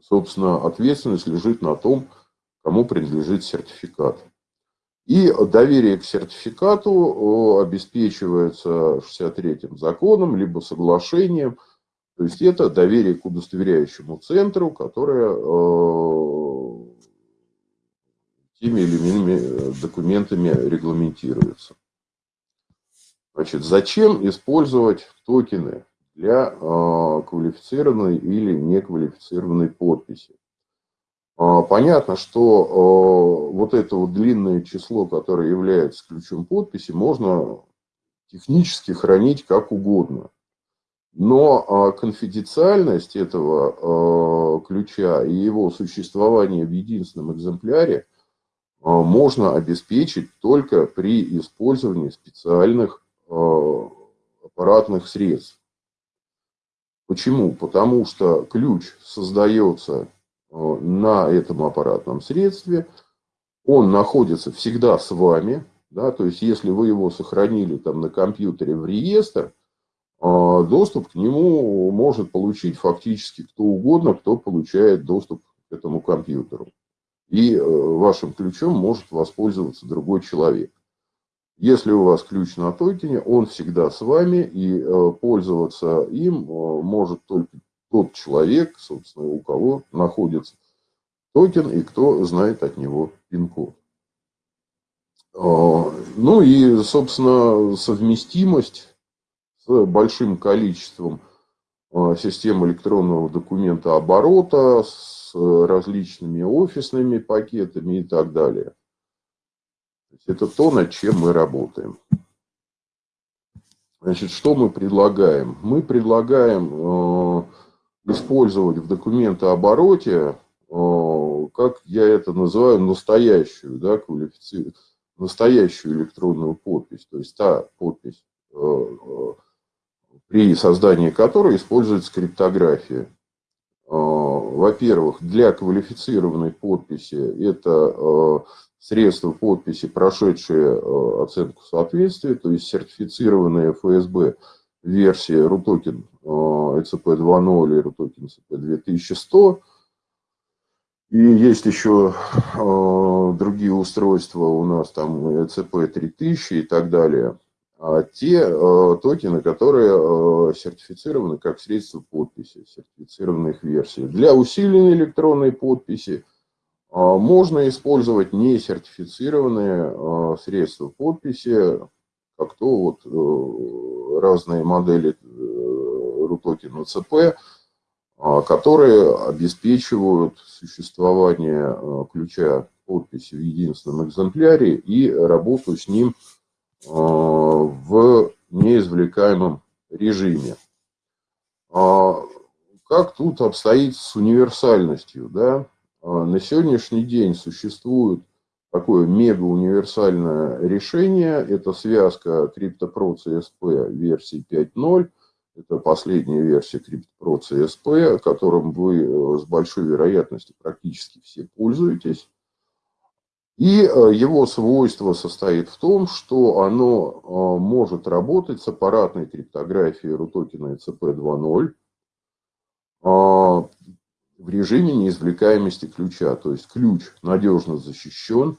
собственно, ответственность лежит на том, кому принадлежит сертификат. И доверие к сертификату обеспечивается 63-м законом, либо соглашением – то есть это доверие к удостоверяющему центру, которое э, теми или иными э, документами регламентируется. Значит, зачем использовать токены для э, квалифицированной или неквалифицированной подписи? Понятно, что вот это вот длинное число, которое является ключом подписи, можно технически хранить как угодно. Но а, конфиденциальность этого а, ключа и его существование в единственном экземпляре а, можно обеспечить только при использовании специальных аппаратных средств. Почему? Потому что ключ создается на этом аппаратном средстве, он находится всегда с вами, да, то есть если вы его сохранили там на компьютере в реестр, а доступ к нему может получить фактически кто угодно, кто получает доступ к этому компьютеру. И э, вашим ключом может воспользоваться другой человек. Если у вас ключ на токене, он всегда с вами, и э, пользоваться им э, может только тот человек, собственно, у кого находится токен и кто знает от него пин-код. А, ну и, собственно, совместимость с большим количеством систем электронного документа оборота, с различными офисными пакетами и так далее. Это то, над чем мы работаем. Значит, что мы предлагаем? Мы предлагаем э, использовать в документообороте, э, как я это называю, настоящую, да, квалифици... настоящую электронную подпись. То есть та подпись, э, при создании которой используется криптография. А, во-первых, для квалифицированной подписи это а, средства подписи, прошедшие а, оценку соответствия, то есть сертифицированные ФСБ версии RUTOKEN ECP 2.0 и RUTOKEN ECP 2100. И есть еще другие устройства у нас, там ECP 3000 и так далее. а, те э, токены, которые э, сертифицированы как средство подписи, сертифицированные их версии. Для усиленной электронной подписи можно использовать несертифицированные э, средства подписи, как то вот разные модели RUTOKEN ЦП, а, которые обеспечивают существование ключа подписи в единственном экземпляре и работу с ним Э, в неизвлекаемом режиме. А как тут обстоит с универсальностью? Да? А на сегодняшний день существует такое мега-универсальное решение. Это связка CryptoPro CSP версии 5.0. Это последняя версия CryptoPro CSP, которым вы э, с большой вероятностью практически все пользуетесь. И э, его свойство состоит в том, что оно э, может работать с аппаратной криптографией RUTOKEN ECP2.0 в режиме неизвлекаемости ключа. То есть ключ надежно защищен.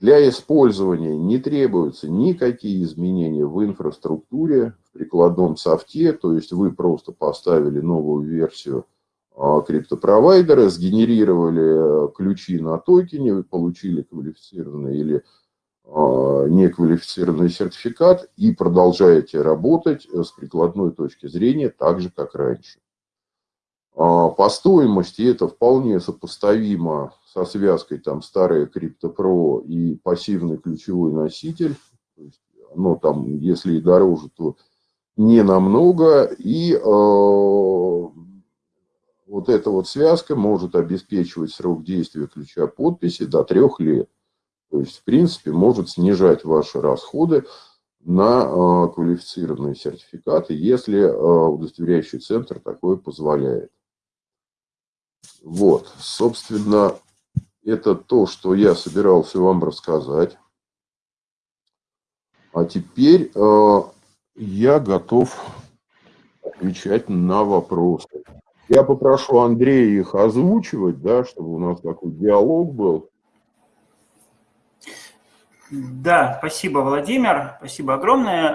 Для использования не требуются никакие изменения в инфраструктуре, в прикладном софте. То есть вы просто поставили новую версию а, криптопровайдеры, сгенерировали э, ключи на токене, получили квалифицированный или а, неквалифицированный сертификат и продолжаете работать э, с прикладной точки зрения так же, как раньше. А, по стоимости это вполне сопоставимо со связкой там старая CryptoPro и пассивный ключевой носитель. То оно там, если и дороже, то не намного. И э, вот эта вот связка может обеспечивать срок действия ключа подписи до трех лет. То есть, в принципе, может снижать ваши расходы на э, квалифицированные сертификаты, если э, удостоверяющий центр такое позволяет. Вот, собственно, это то, что я собирался вам рассказать. А теперь э, я готов отвечать на вопросы. Я попрошу Андрея их озвучивать, да, чтобы у нас такой диалог был. Да, спасибо, Владимир, спасибо огромное.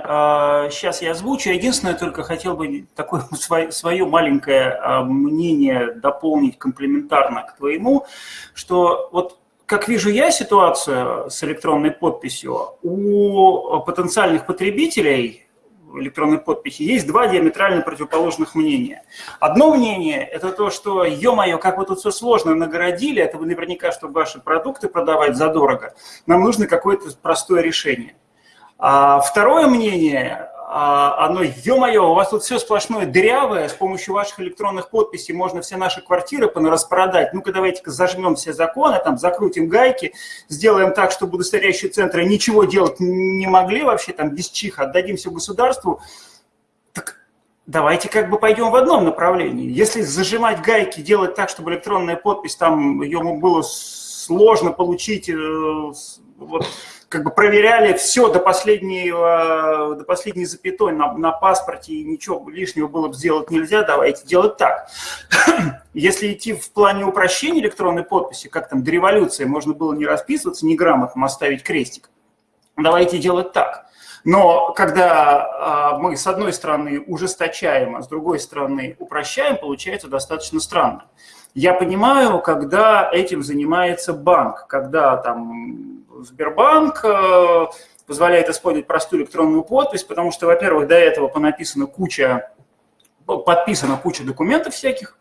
Сейчас а, я озвучу. Единственное, только хотел бы такое свое маленькое а, мнение дополнить комплементарно к твоему, что вот как вижу я ситуацию с электронной подписью, у потенциальных потребителей электронной подписи, есть два диаметрально противоположных мнения. Одно мнение – это то, что, ё-моё, как вы тут все сложно нагородили, это вы наверняка, чтобы ваши продукты продавать задорого, нам нужно какое-то простое решение. А второе мнение оно, ё-моё, у вас тут все сплошное дырявое, с помощью ваших электронных подписей можно все наши квартиры понараспродать. Ну-ка давайте-ка зажмем все законы, там закрутим гайки, сделаем так, чтобы удостоверяющие центры ничего делать не могли вообще, там без чиха, отдадим все государству. Так давайте как бы пойдем в одном направлении. Если зажимать гайки, делать так, чтобы электронная подпись, там ее было сложно получить, э, вот, как бы проверяли все до последнего, до последней запятой на, на паспорте, и ничего лишнего было бы сделать нельзя, давайте делать так. Если идти в плане упрощения электронной подписи, как там до революции можно было не расписываться, не грамотно оставить крестик, давайте делать так. Но когда а, мы с одной стороны ужесточаем, а с другой стороны упрощаем, получается достаточно странно. Я понимаю, когда этим занимается банк, когда там Сбербанк э, позволяет использовать простую электронную подпись, потому что, во-первых, до этого понаписана куча, подписана куча документов всяких,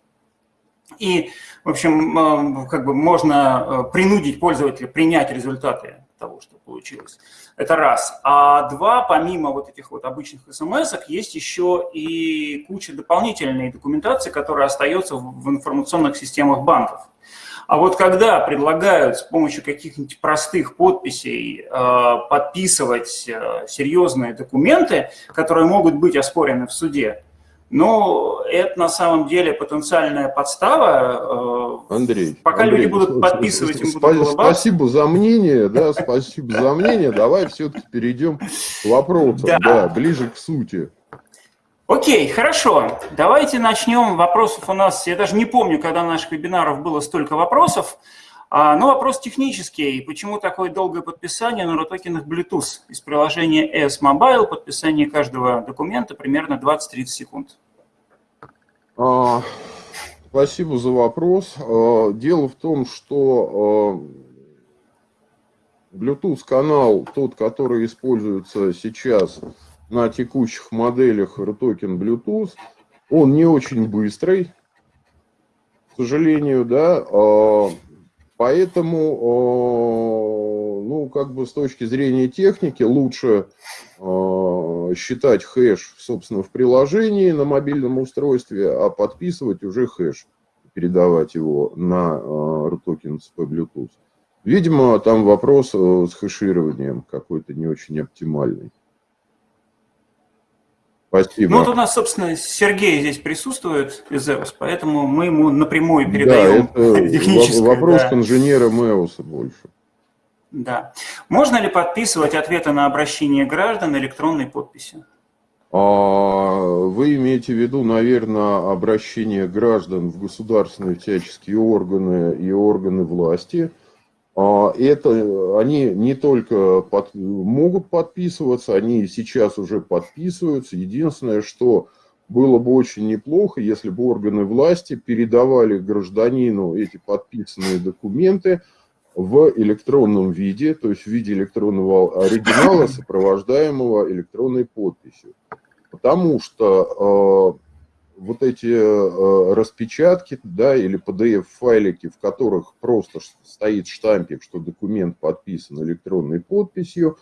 и, в общем, э, как бы можно э, принудить пользователя принять результаты того, что получилось. Это раз. А два, помимо вот этих вот обычных смс есть еще и куча дополнительной документации, которая остается в информационных системах банков. А вот когда предлагают с помощью каких-нибудь простых подписей э, подписывать э, серьезные документы, которые могут быть оспорены в суде, ну, это на самом деле потенциальная подстава. Э, Андрей, пока Андрей, люди будут подписывать, им будут улыбаться. Спасибо за мнение, да, спасибо за мнение. Давай все-таки перейдем к вопросам, да, ближе к сути. Окей, хорошо. Давайте начнем. Вопросов у нас, я даже не помню, когда на наших вебинаров было столько вопросов. А, ну, вопрос технический. Почему такое долгое подписание на ротокенах Bluetooth? Из приложения S Mobile подписание каждого документа примерно 20-30 секунд. А, спасибо за вопрос. А, дело в том, что а, Bluetooth-канал, тот, который используется сейчас на текущих моделях RTOKEN Bluetooth, он не очень быстрый, к сожалению, да, а, Поэтому, ну, как бы с точки зрения техники лучше считать хэш, собственно, в приложении на мобильном устройстве, а подписывать уже хэш, передавать его на RTOKEN CP Bluetooth. Видимо, там вопрос э, с хэшированием какой-то не очень оптимальный. Спасибо. Ну, вот у нас, собственно, Сергей здесь присутствует из ЭОС, поэтому мы ему напрямую передаем да, это вопрос да. к инженерам ЭОСа больше. Да. Можно ли подписывать ответы на обращение граждан электронной подписью? А, вы имеете в виду, наверное, обращение граждан в государственные всяческие органы и органы власти – это они не только под, могут подписываться, они сейчас уже подписываются. Единственное, что было бы очень неплохо, если бы органы власти передавали гражданину эти подписанные документы в электронном виде, то есть в виде электронного оригинала, сопровождаемого электронной подписью. Потому что а, вот эти э, распечатки, да, или PDF-файлики, в которых просто стоит штампик, что документ подписан электронной подписью,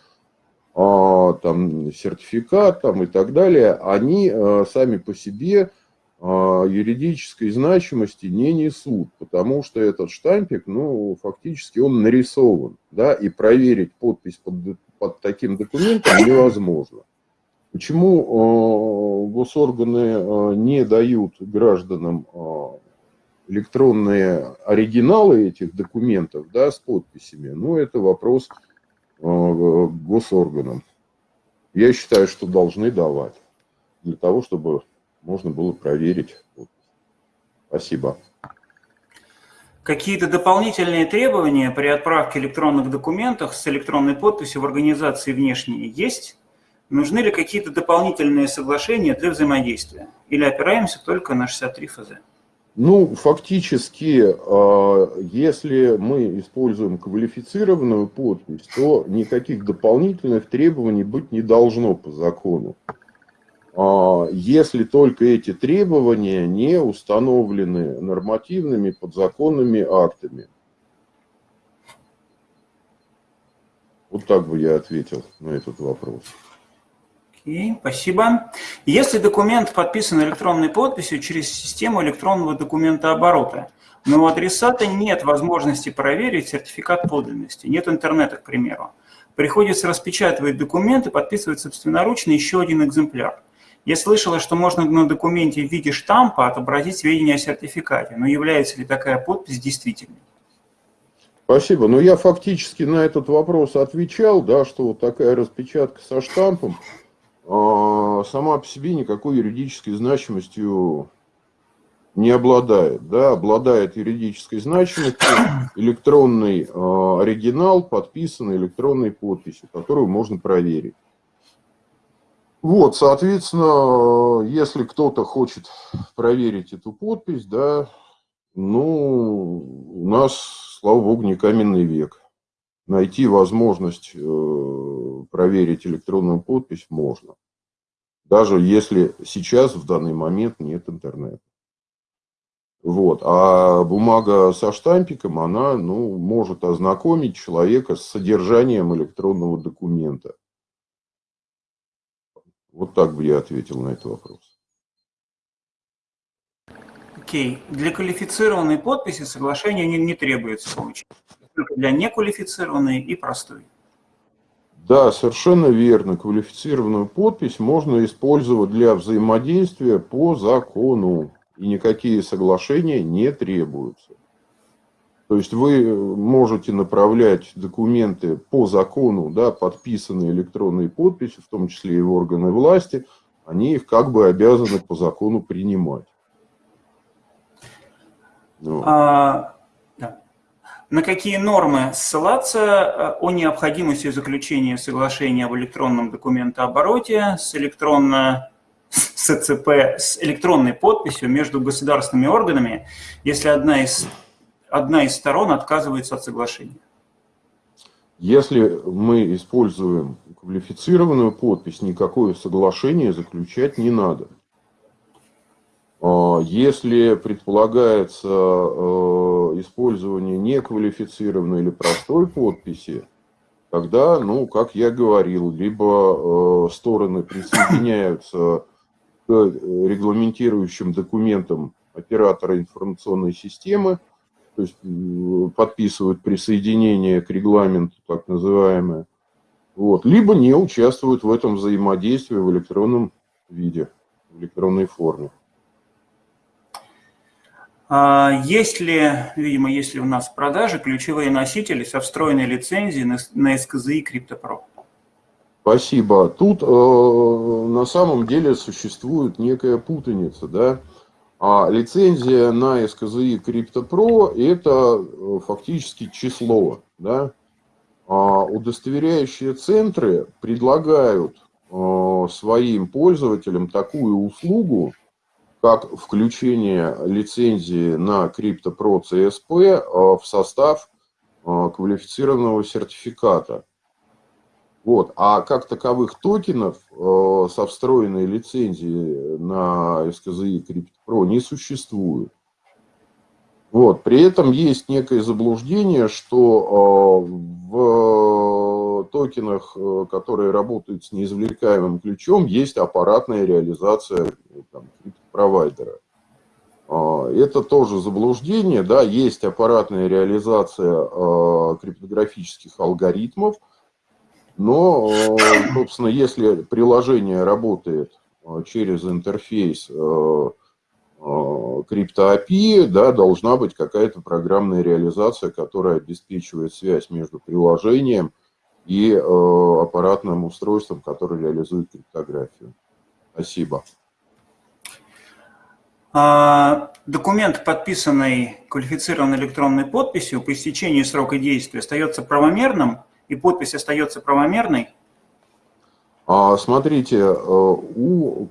а, там сертификат там, и так далее, они э, сами по себе а, юридической значимости не несут, потому что этот штампик, ну, фактически он нарисован, да, и проверить подпись под, под таким документом невозможно. Почему э, госорганы э, не дают гражданам э, электронные оригиналы этих документов да, с подписями? Ну, это вопрос госорганам. Я считаю, что должны давать для того, чтобы можно было проверить. Спасибо. Какие-то дополнительные требования при отправке электронных документов с электронной подписью в организации внешние есть? Нужны ли какие-то дополнительные соглашения для взаимодействия? Или опираемся только на 63 ФЗ? Ну, фактически, а, если мы используем квалифицированную подпись, то никаких дополнительных требований быть не должно по закону. А, если только эти требования не установлены нормативными подзаконными актами. Вот так бы я ответил на этот вопрос. Окей, спасибо. Если документ подписан электронной подписью через систему электронного документооборота, но у адресата нет возможности проверить сертификат подлинности, нет интернета, к примеру, приходится распечатывать документ и подписывать собственноручно еще один экземпляр. Я слышала, что можно на документе в виде штампа отобразить сведения о сертификате, но является ли такая подпись действительной? Спасибо. Но я фактически на этот вопрос отвечал, да, что вот такая распечатка со штампом сама по себе никакой юридической значимостью не обладает. Да, обладает юридической значимостью электронный а, оригинал, подписанный электронной подписью, которую можно проверить. Вот, соответственно, если кто-то хочет проверить эту подпись, да, ну, у нас, слава богу, не каменный век. Найти возможность э, проверить электронную подпись можно даже если сейчас в данный момент нет интернета. Вот. А бумага со штампиком, она ну, может ознакомить человека с содержанием электронного документа. Вот так бы я ответил на этот вопрос. Окей. Okay. Для квалифицированной подписи соглашение не, не требуется получить. Только для неквалифицированной и простой. Да, совершенно верно. Квалифицированную подпись можно использовать для взаимодействия по закону. И никакие соглашения не требуются. То есть вы можете направлять документы по закону, да, подписанные электронной подписью, в том числе и в органы власти, они их как бы обязаны по закону принимать. Ну. А, на какие нормы ссылаться э, о необходимости заключения соглашения об электронном документообороте с электронно СЦП с электронной подписью между государственными органами, если одна из, одна из сторон отказывается от соглашения? Если мы используем квалифицированную подпись, никакое соглашение заключать не надо. А, если предполагается э, использование неквалифицированной или простой подписи, тогда, ну, как я говорил, либо э, стороны присоединяются к регламентирующим документам оператора информационной системы, то есть подписывают присоединение к регламенту, так называемое, вот, либо не участвуют в этом взаимодействии в электронном виде, в электронной форме. А есть ли, видимо, есть ли у нас в продаже ключевые носители со встроенной лицензией на, на SKZI CryptoPro? Спасибо. Тут э, на самом деле существует некая путаница, да. А лицензия на SKZI CryptoPro это э, фактически число, да. А удостоверяющие центры предлагают э, своим пользователям такую услугу, как включение лицензии на CryptoPro CSP э, в состав э, квалифицированного сертификата. Вот. А как таковых токенов э, со встроенной лицензией на SKZI CryptoPro не существует. Вот. При этом есть некое заблуждение, что в токенах, которые работают с неизвлекаемым ключом, есть аппаратная реализация там, провайдера. А, это тоже заблуждение, да, есть аппаратная реализация а, криптографических алгоритмов, но, а, собственно, если приложение работает через интерфейс крипто-API, да, должна быть какая-то программная реализация, которая обеспечивает связь между приложением и аппаратным устройством, которое реализует криптографию. Спасибо. А, документ, подписанный квалифицированной электронной подписью, по истечении срока действия остается правомерным, и подпись остается правомерной? А, смотрите, э, у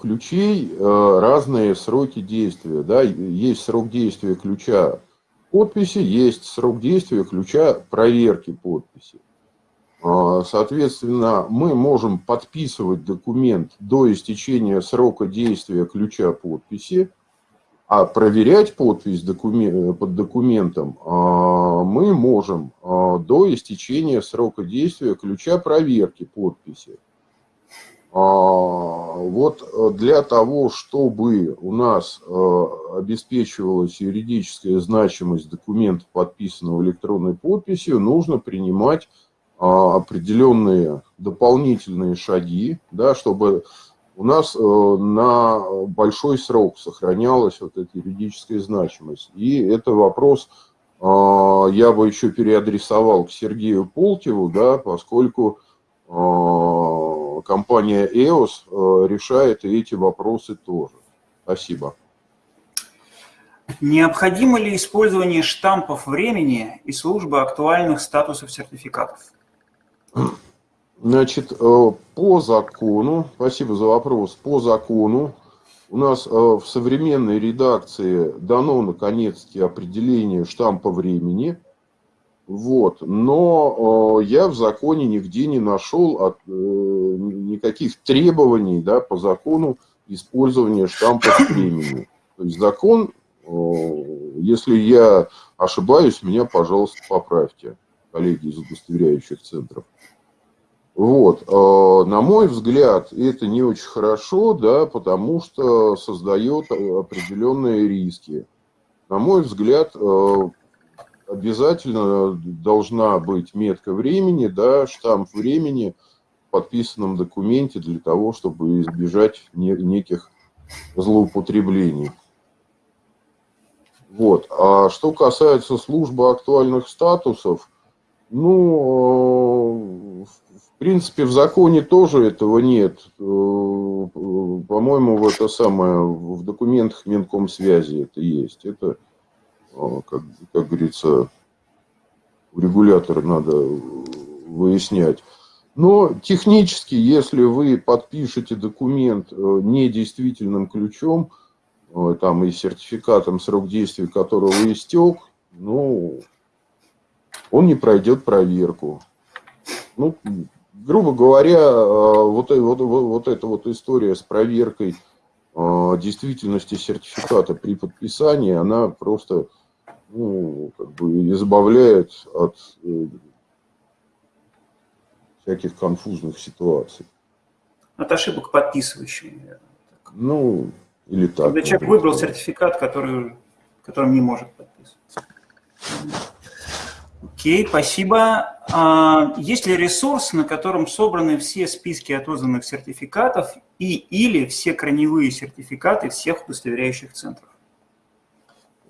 ключей э, разные сроки действия. Да? Есть срок действия ключа подписи, есть срок действия ключа проверки подписи. А, соответственно, мы можем подписывать документ до истечения срока действия ключа подписи, а проверять подпись под документом а, мы можем а, до истечения срока действия ключа проверки подписи. Вот для того, чтобы у нас обеспечивалась юридическая значимость документа, подписанного электронной подписью, нужно принимать определенные дополнительные шаги, да, чтобы у нас э, на большой срок сохранялась вот эта юридическая значимость. И это вопрос а, я бы еще переадресовал к Сергею Полтеву, да, поскольку а, компания EOS э, решает эти вопросы тоже. Спасибо. Необходимо ли использование штампов времени и службы актуальных статусов сертификатов? Значит, э, по закону, спасибо за вопрос, по закону у нас э, в современной редакции дано наконец-таки определение штампа времени. Вот. Но э, я в законе нигде не нашел от, никаких требований да, по закону использования штампа времени. То есть закон, если я ошибаюсь, меня, пожалуйста, поправьте, коллеги из удостоверяющих центров. Вот. Э, на мой взгляд, это не очень хорошо, да, потому что создает определенные риски. На мой взгляд, э, обязательно должна быть метка времени, да, штамп времени в подписанном документе для того, чтобы избежать неких злоупотреблений. Вот. А что касается службы актуальных статусов, ну, принципе, в законе тоже этого нет. Э, по-моему, в это самое, в документах Минкомсвязи это есть. Это, э, как, как говорится, у регулятора надо выяснять. Но технически, если вы подпишете документ э, недействительным ключом, э, там и сертификатом, срок действия которого истек, ну, он не пройдет проверку. Ну, грубо говоря, э, вот, вот, вот эта вот история с проверкой действительности сертификата при подписании, она просто ну, как бы избавляет от всяких конфузных ситуаций. От ошибок подписывающего, наверное. Ну, или так. Когда человек выбрал сертификат, который, которым не может подписываться. Окей, спасибо. А, есть ли ресурс, на котором собраны все списки отозванных сертификатов и или все корневые сертификаты всех удостоверяющих центров?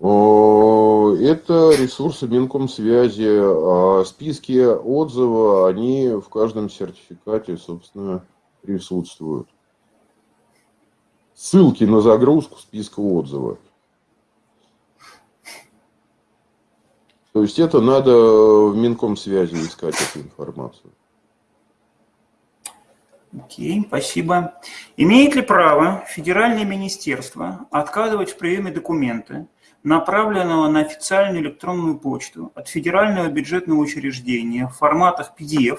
Это ресурсы Минкомсвязи. А списки отзывов, они в каждом сертификате, собственно, присутствуют. Ссылки на загрузку списка отзывов. То есть это надо в Минкомсвязи искать эту информацию. Окей, спасибо. Имеет ли право федеральное министерство отказывать в приеме документы, направленного на официальную электронную почту от федерального бюджетного учреждения в форматах PDF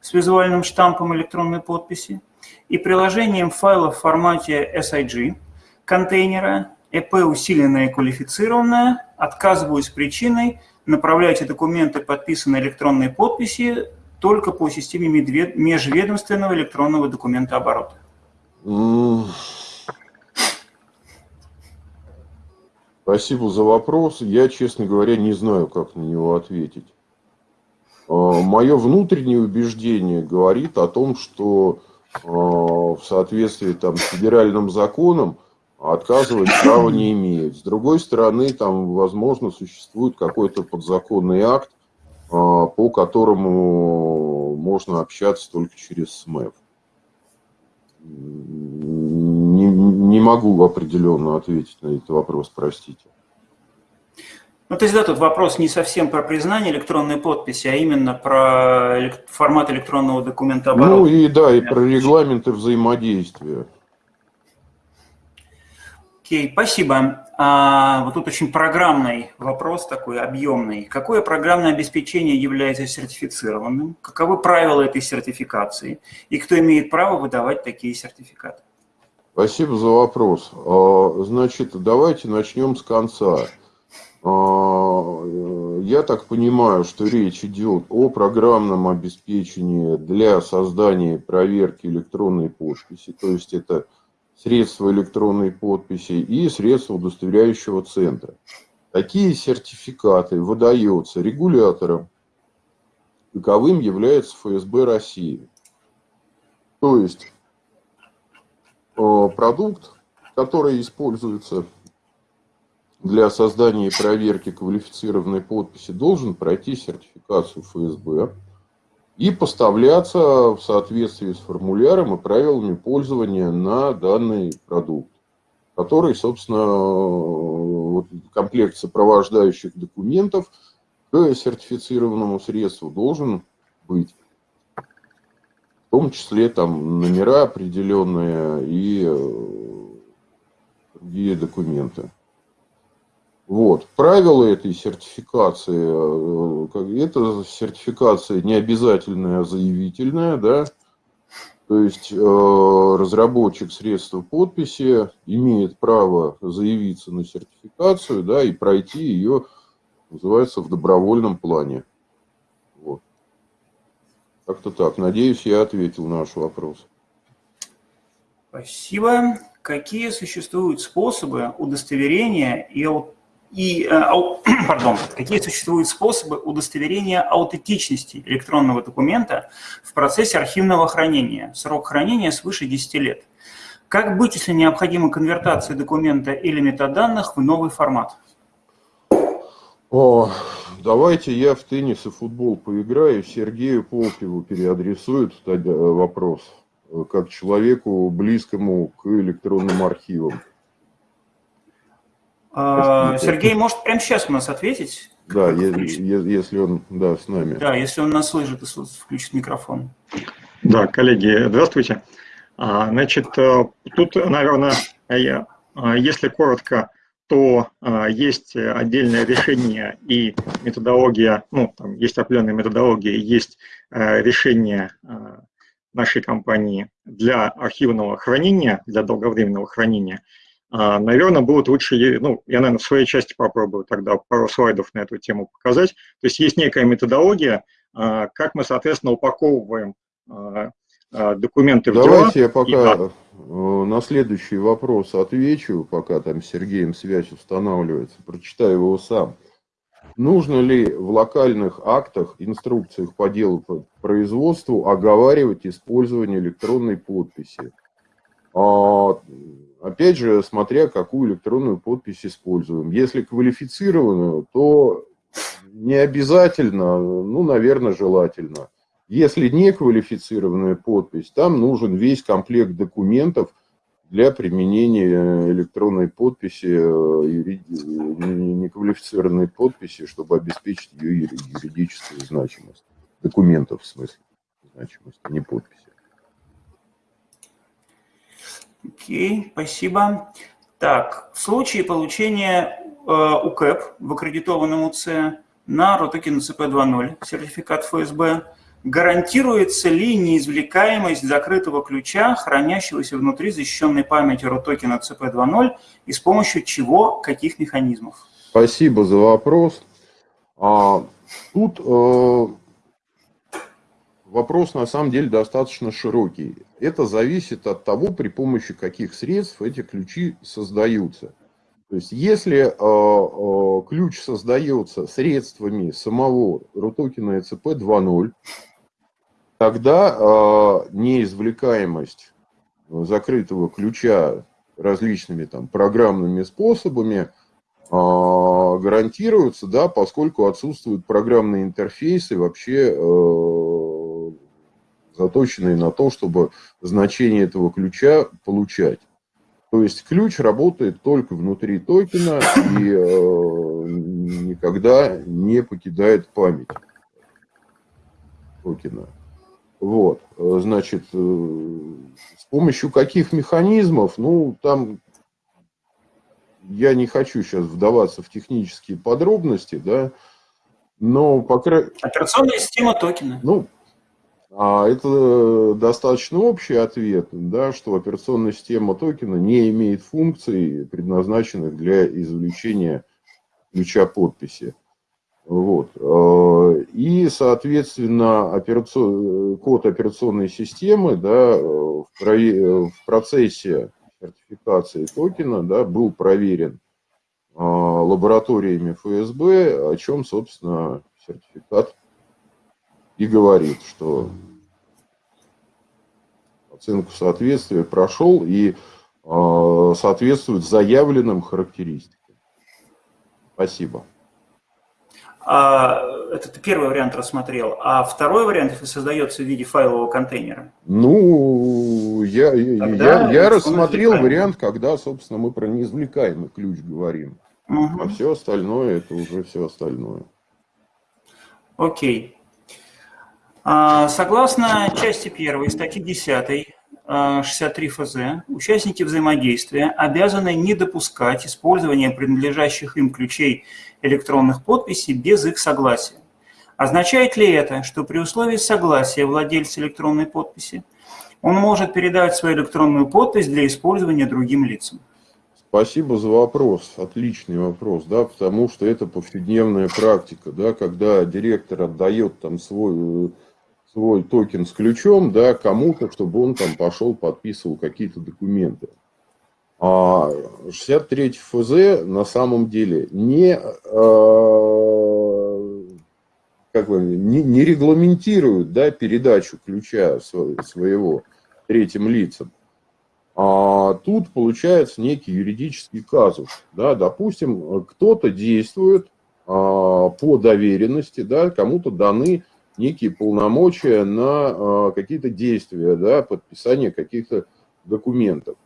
с визуальным штампом электронной подписи и приложением файла в формате SIG, контейнера, ЭП усиленное и квалифицированное, отказываюсь причиной, направляйте документы, подписанные электронной подписи, только по системе межведомственного электронного документа оборота. Спасибо за вопрос. Я, честно говоря, не знаю, как на него ответить. А, Мое внутреннее убеждение говорит о том, что а, в соответствии там, с федеральным законом отказывать права не имеет. С другой стороны, там, возможно, существует какой-то подзаконный акт, а, по которому можно общаться только через СМЭФ не, не могу определенно ответить на этот вопрос, простите. Ну, то есть, да, тут вопрос не совсем про признание электронной подписи, а именно про формат электронного документа оборота. Ну и да, и про регламенты взаимодействия. Окей, спасибо. А, вот тут очень программный вопрос такой, объемный. Какое программное обеспечение является сертифицированным? Каковы правила этой сертификации? И кто имеет право выдавать такие сертификаты? Спасибо за вопрос. А, значит, давайте начнем с конца. А, я так понимаю, что речь идет о программном обеспечении для создания и проверки электронной подписи, то есть это средства электронной подписи и средства удостоверяющего центра. Такие сертификаты выдаются регулятором, таковым является ФСБ России. То есть Э, продукт, который используется для создания и проверки квалифицированной подписи, должен пройти сертификацию ФСБ и поставляться в соответствии с формуляром и правилами пользования на данный продукт, который, собственно, вот, комплект сопровождающих документов к сертифицированному средству должен быть в том числе там номера определенные и э, другие документы. Вот. Правила этой сертификации, э, это сертификация не обязательная, а заявительная, да, то есть э, разработчик средства подписи имеет право заявиться на сертификацию, да, и пройти ее, называется, в добровольном плане. Как-то так. Надеюсь, я ответил на ваш вопрос. Спасибо. Какие существуют способы удостоверения и, и э, пардон, какие существуют способы удостоверения аутентичности электронного документа в процессе архивного хранения? Срок хранения свыше 10 лет. Как быть, если необходима конвертация документа или метаданных в новый формат? О, давайте я в теннис и футбол поиграю, Сергею Полкиву переадресует вопрос, э, как человеку близкому к электронным архивам. А, Сергей может прямо сейчас у нас ответить. Да, если он да, с нами. Да, если он нас слышит, включит микрофон. Да, коллеги, здравствуйте. А, значит, э, тут, наверное, я, а, если коротко, то есть отдельное решение и методология, ну, там есть определенная методология, есть решение нашей компании для архивного хранения, для долговременного хранения, наверное, будет лучше, ну, я, наверное, в своей части попробую тогда пару слайдов на эту тему показать. То есть есть некая методология, как мы, соответственно, упаковываем документы в Давайте я пока и... Э, на следующий вопрос отвечу, пока там с Сергеем связь устанавливается, прочитаю его сам. Нужно ли в локальных актах, инструкциях по делу по производству оговаривать использование электронной подписи? А, опять же, смотря какую электронную подпись используем. Если квалифицированную, то не обязательно, ну, наверное, желательно. Если не квалифицированная подпись, там нужен весь комплект документов для применения электронной подписи, э, неквалифицированной подписи, чтобы обеспечить ее юридическую значимость. Документов в смысле значимости, не подписи. Окей, спасибо. Так, в случае получения э, УКЭП в аккредитованном УЦ на ROTOKEN CP2.0, сертификат ФСБ, гарантируется ли неизвлекаемость закрытого ключа, хранящегося внутри защищенной памяти ROTOKEN CP2.0 и с помощью чего, каких механизмов? Спасибо за вопрос. А, тут э, вопрос на самом деле достаточно широкий. Это зависит от того, при помощи каких средств эти ключи создаются. То есть, если э, э, ключ создается средствами самого RUTOKEN ECP 2.0, тогда э, неизвлекаемость закрытого ключа различными там программными способами э, гарантируется, да, поскольку отсутствуют программные интерфейсы вообще э, заточенные на то, чтобы значение этого ключа получать. То есть ключ работает только внутри токена и э, никогда не покидает память токена. Вот, значит, э, с помощью каких механизмов, ну, там я не хочу сейчас вдаваться в технические подробности, да, но по крайней Операционная система токена. Ну, это достаточно общий ответ, да, что операционная система токена не имеет функций, предназначенных для извлечения ключа подписи. Вот. Э, и, соответственно, операцион... код операционной системы да, в, про... в процессе сертификации токена да, был проверен э, лабораториями ФСБ, о чем, собственно, сертификат и говорит, что оценку соответствия прошел и э, соответствует заявленным характеристикам. Спасибо. А, это ты первый вариант рассмотрел. А второй вариант, если создается в виде файлового контейнера? Ну, я, я, я рассмотрел вариант, когда, собственно, мы про неизвлекаемый ключ говорим. Угу. А все остальное, это уже все остальное. Окей. А, согласно части 1 статьи 10 63 ФЗ, участники взаимодействия обязаны не допускать использования принадлежащих им ключей электронных подписей без их согласия. Означает ли это, что при условии согласия владельца электронной подписи он может передать свою электронную подпись для использования другим лицам? Спасибо за вопрос, отличный вопрос, да, потому что это повседневная практика, да, когда директор отдает там свой свой токен с ключом, да, кому-то, чтобы он там пошел, подписывал какие-то документы. А 63 ФЗ на самом деле не, э, как бы, не, не регламентирует да, передачу ключа своего третьим лицам. А тут получается некий юридический казус. Да, допустим, кто-то действует а, по доверенности, да, кому-то даны некие полномочия на а, какие-то действия, да, подписание каких-то документов.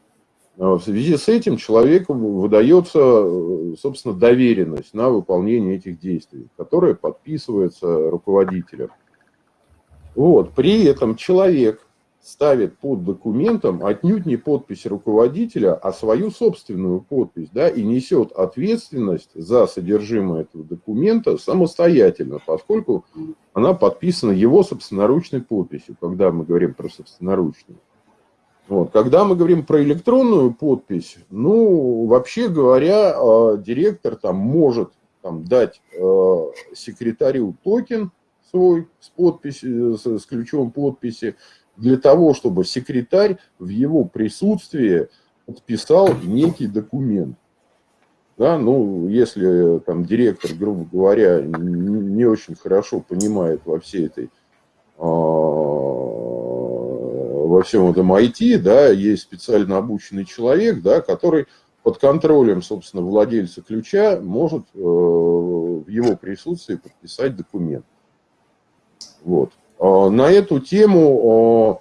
В связи с этим человеку выдается, собственно, доверенность на выполнение этих действий, которая подписывается руководителем. Вот. При этом человек ставит под документом отнюдь не подпись руководителя, а свою собственную подпись, да, и несет ответственность за содержимое этого документа самостоятельно, поскольку она подписана его собственноручной подписью, когда мы говорим про собственноручную. Вот. Когда мы говорим про электронную подпись, ну, вообще говоря, э, директор там может там, дать э, секретарю токен свой с, подписью, с, с ключом подписи, для того, чтобы секретарь в его присутствии подписал некий документ. Да, ну, если там директор, грубо говоря, не очень хорошо понимает во всей этой, а, во всем этом IT, да, есть специально обученный человек, да, который под контролем, собственно, владельца ключа может э, в его присутствии подписать документ. Вот. А, на эту тему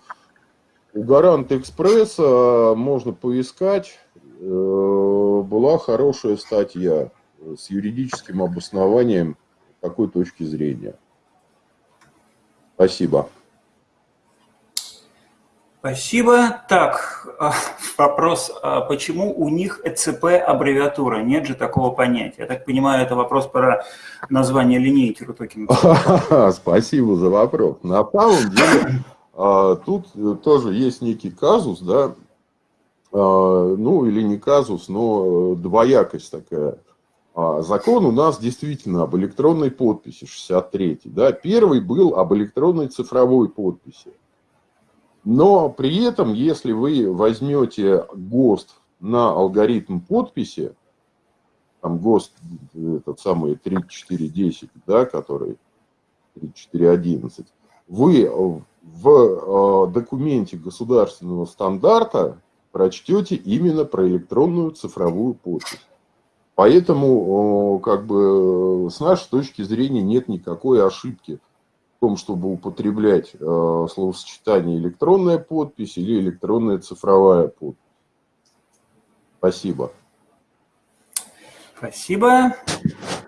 а, у Гарант Экспресса можно поискать. Э, была хорошая статья с юридическим обоснованием такой точки зрения. Спасибо. Спасибо. Так, а, вопрос, почему у них ЭЦП аббревиатура? Нет же такого понятия. Я так понимаю, это вопрос про название линейки рутокена. Спасибо за вопрос. На самом деле, а, тут тоже есть некий казус, да, а, ну или не казус, но двоякость такая. Закон у нас действительно об электронной подписи, 63 да, первый был об электронной цифровой подписи. Но при этом, если вы возьмете ГОСТ на алгоритм подписи, там ГОСТ, этот самый 3410, да, который 3411, вы в э, документе государственного стандарта прочтете именно про электронную цифровую подпись. Поэтому, как бы, с нашей точки зрения нет никакой ошибки том, чтобы употреблять э, словосочетание электронная подпись или электронная цифровая подпись. Спасибо. Спасибо.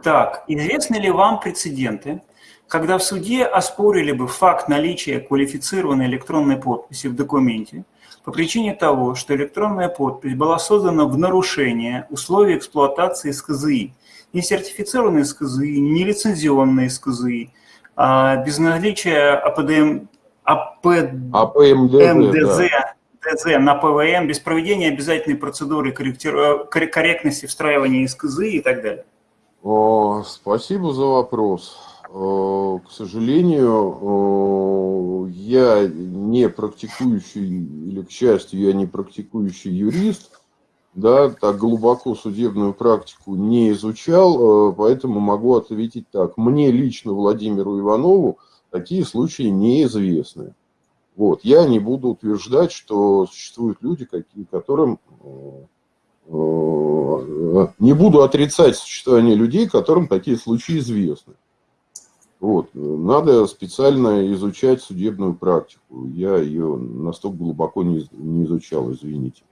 Так, известны ли вам прецеденты, когда в суде оспорили бы факт наличия квалифицированной электронной подписи в документе по причине того, что электронная подпись была создана в нарушение условий эксплуатации СКЗИ, не сертифицированные СКЗИ, не лицензионные СКЗИ, а, без наличия АПДМ, АП, АПМДЗ ДЗ на ПВМ, без проведения обязательной процедуры корректности встраивания СКЗИ и так далее? О, спасибо за вопрос. К сожалению, я не практикующий, или к счастью, я не практикующий юрист, да, так глубоко судебную практику не изучал, э, поэтому могу ответить так. Мне лично, Владимиру Иванову, такие случаи неизвестны. Вот. Я не буду утверждать, что существуют люди, какие, которым... Э, э, не буду отрицать существование людей, которым такие случаи известны. Вот. Надо специально изучать судебную практику. Я ее настолько глубоко не, не изучал, извините.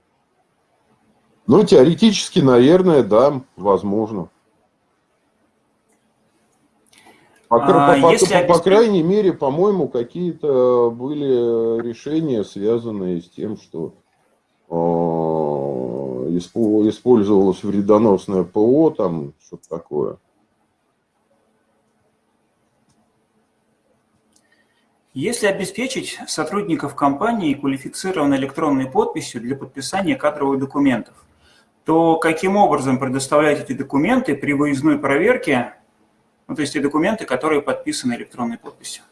Ну, теоретически, наверное, да, возможно. По, а, по, по, по, по крайней мере, по-моему, какие-то были решения, связанные с тем, что э, использовалось вредоносное ПО, там что-то такое. Если обеспечить сотрудников компании квалифицированной электронной подписью для подписания кадровых документов, то каким образом предоставлять эти документы при выездной проверке, ну, то есть те документы, которые подписаны электронной подписью?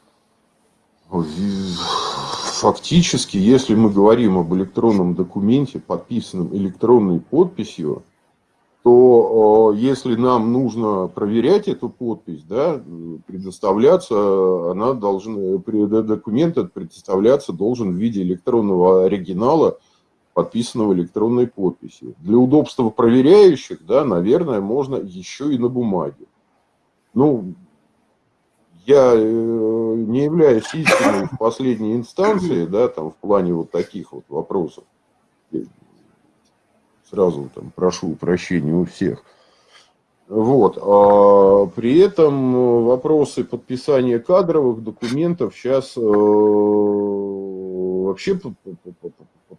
Фактически, если мы говорим об электронном документе, подписанном электронной подписью, то если нам нужно проверять эту подпись, да, предоставляться, она должна, документ этот предоставляться должен в виде электронного оригинала – подписанного электронной подписью. Для удобства проверяющих, да, наверное, можно еще и на бумаге. Ну, я э, не являюсь истиной в последней инстанции, да, там в плане вот таких вот вопросов. Сразу там прошу прощения у всех. Вот. А при этом вопросы подписания кадровых документов сейчас э, вообще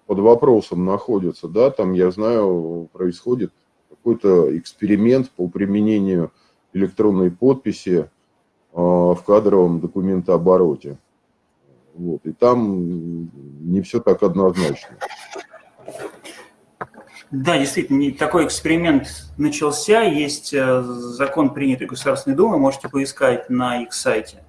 под, вопросом находятся. Да? Там, я знаю, происходит какой-то эксперимент по применению электронной подписи э, в кадровом документообороте. Вот. И там не все так однозначно. Да, действительно, такой эксперимент начался. Есть э, закон, принятый Государственной Думой, можете поискать на их сайте.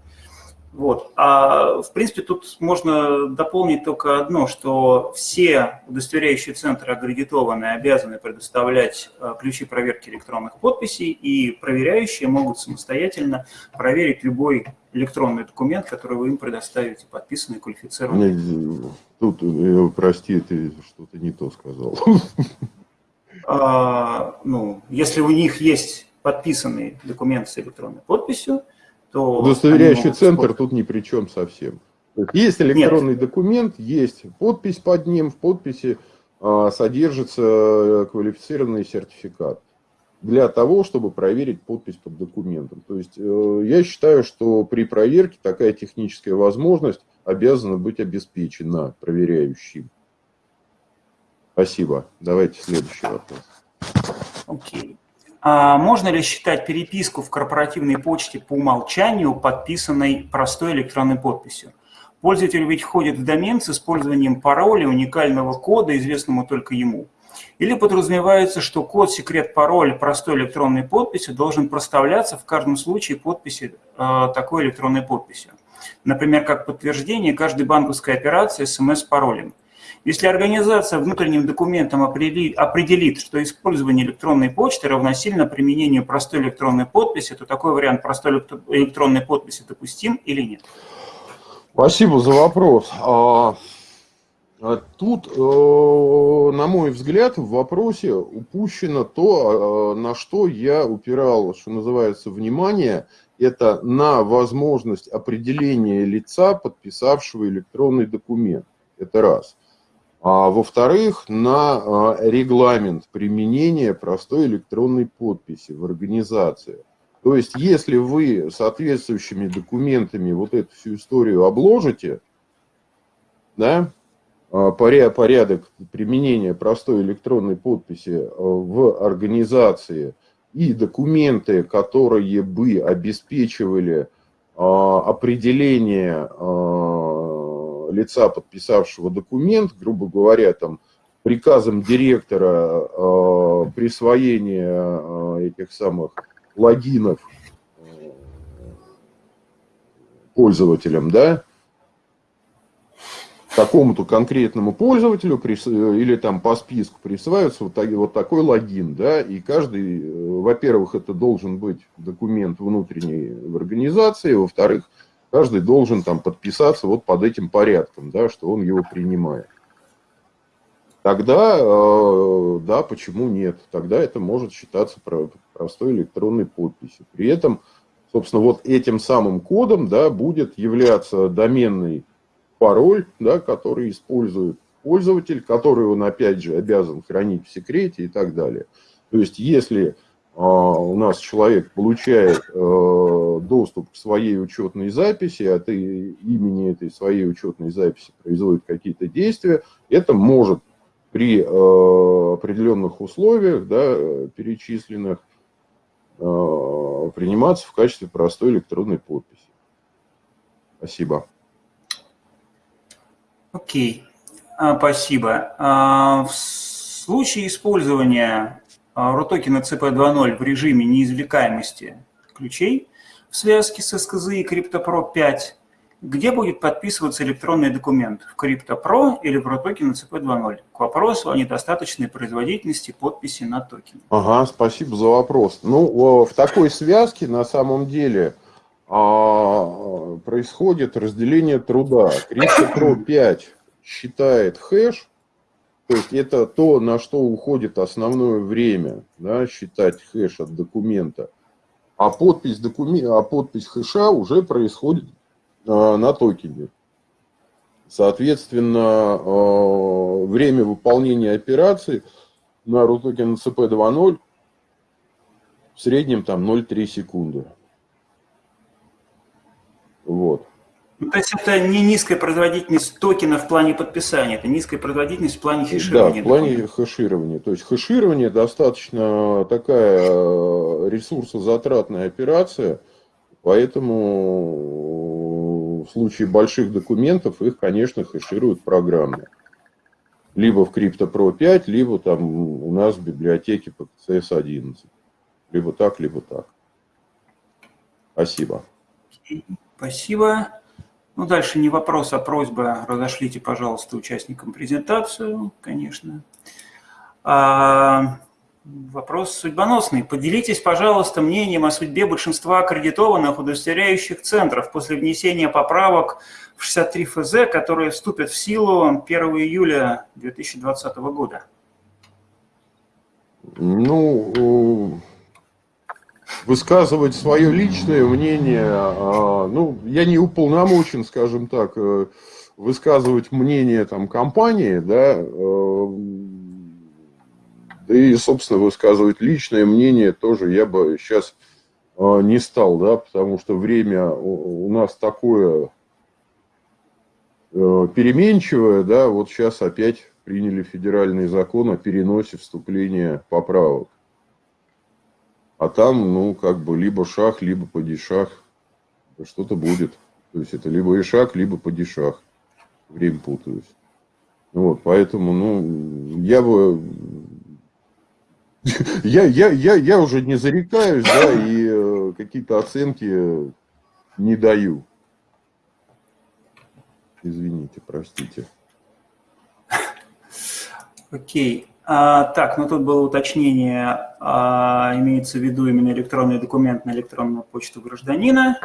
Вот. А в принципе тут можно дополнить только одно, что все удостоверяющие центры аккредитованы обязаны предоставлять э, ключи проверки электронных подписей, и проверяющие могут самостоятельно проверить любой электронный документ, который вы им предоставите, подписанный, квалифицированный. Тут, э, прости, ты что-то не то сказал. А, ну, если у них есть подписанный документ с электронной подписью, то... Удостоверяющий центр тут ни при чем совсем. Есть электронный Нет. документ, есть подпись под ним, в подписи а, содержится э, квалифицированный сертификат для того, чтобы проверить подпись под документом. То есть э, я считаю, что при проверке такая техническая возможность обязана быть обеспечена проверяющим. Спасибо. Давайте следующий вопрос. Окей. Okay. А можно ли считать переписку в корпоративной почте по умолчанию подписанной простой электронной подписью? Пользователь ведь входит в домен с использованием пароля, уникального кода, известного только ему. Или подразумевается, что код, секрет, пароль простой электронной подписи должен проставляться в каждом случае подписи э, такой электронной подписью. Например, как подтверждение каждой банковской операции смс-паролем. Если организация внутренним документом определит, что использование электронной почты равносильно применению простой электронной подписи, то такой вариант простой электронной подписи допустим или нет? Спасибо за вопрос. А, а тут, э, на мой взгляд, в вопросе упущено то, а, на что я упирал, что называется, внимание, это на возможность определения лица, подписавшего электронный документ. Это раз. А во-вторых, на а, регламент применения простой электронной подписи в организации. То есть, если вы соответствующими документами вот эту всю историю обложите, да, а, порядок применения простой электронной подписи а, в организации и документы, которые бы обеспечивали определение лица, подписавшего документ, грубо говоря, там, приказом директора э, присвоение э, этих самых логинов э, пользователям, да, какому-то конкретному пользователю или там по списку присваивается вот, вот такой логин, да, и каждый, э, во-первых, это должен быть документ внутренний в организации, во-вторых, каждый должен там подписаться вот под этим порядком, да, что он его принимает. Тогда, э, да, почему нет? Тогда это может считаться простой электронной подписью. При этом, собственно, вот этим самым кодом, да, будет являться доменный пароль, да, который использует пользователь, который он, опять же, обязан хранить в секрете и так далее. То есть, если у нас человек получает э, доступ к своей учетной записи, от имени этой своей учетной записи производит какие-то действия, это может при э, определенных условиях, да, перечисленных, э, приниматься в качестве простой электронной подписи. Спасибо. Окей, okay. спасибо. А, в случае использования RUTOKEN CP2.0 в режиме неизвлекаемости ключей в связке с SKZ и CryptoPro 5, где будет подписываться электронный документ в CryptoPro или в RUTOKEN CP2.0? К вопросу о недостаточной производительности подписи на токен. Ага, спасибо за вопрос. Ну, в такой связке на самом деле а, происходит разделение труда. CryptoPro 5 считает хэш, то есть это то, на что уходит основное время, да, считать хэш от документа. А подпись, докумен... а подпись хэша уже происходит а, на токене. Соответственно, а, время выполнения операции на RUTOKEN CP 2.0 в среднем там 0,3 секунды. Вот. Ну, то есть это не низкая производительность токена в плане подписания, это низкая производительность в плане хеширования. Да, в плане хеширования. То есть хеширование достаточно такая э, ресурсозатратная операция, поэтому в случае больших документов их, конечно, хешируют программно. Либо в CryptoPro 5, либо там у нас в библиотеке PCS 11. Либо так, либо так. Спасибо. Спасибо. Ну, дальше не вопрос, а просьба. Разошлите, пожалуйста, участникам презентацию, конечно. А, вопрос судьбоносный. Поделитесь, пожалуйста, мнением о судьбе большинства аккредитованных удостоверяющих центров после внесения поправок в 63 ФЗ, которые вступят в силу 1 июля 2020 года. Ну, высказывать свое личное мнение, а, ну, я не уполномочен, скажем так, э, высказывать мнение там компании, да, э, да и, собственно, высказывать личное мнение тоже я бы сейчас э, не стал, да, потому что время у нас такое переменчивое, да, вот сейчас опять приняли федеральный закон о переносе вступления поправок. А там, ну, как бы, либо шаг, либо падишах. Что-то будет. То есть, это либо ишак, либо падишах. Время путаюсь. Вот, поэтому, ну, я бы... Я, я, я, я уже не зарекаюсь, да, и э, какие-то оценки не даю. Извините, простите. Окей. А, так, ну тут было уточнение, а, имеется в виду именно электронный документ на электронную почту гражданина.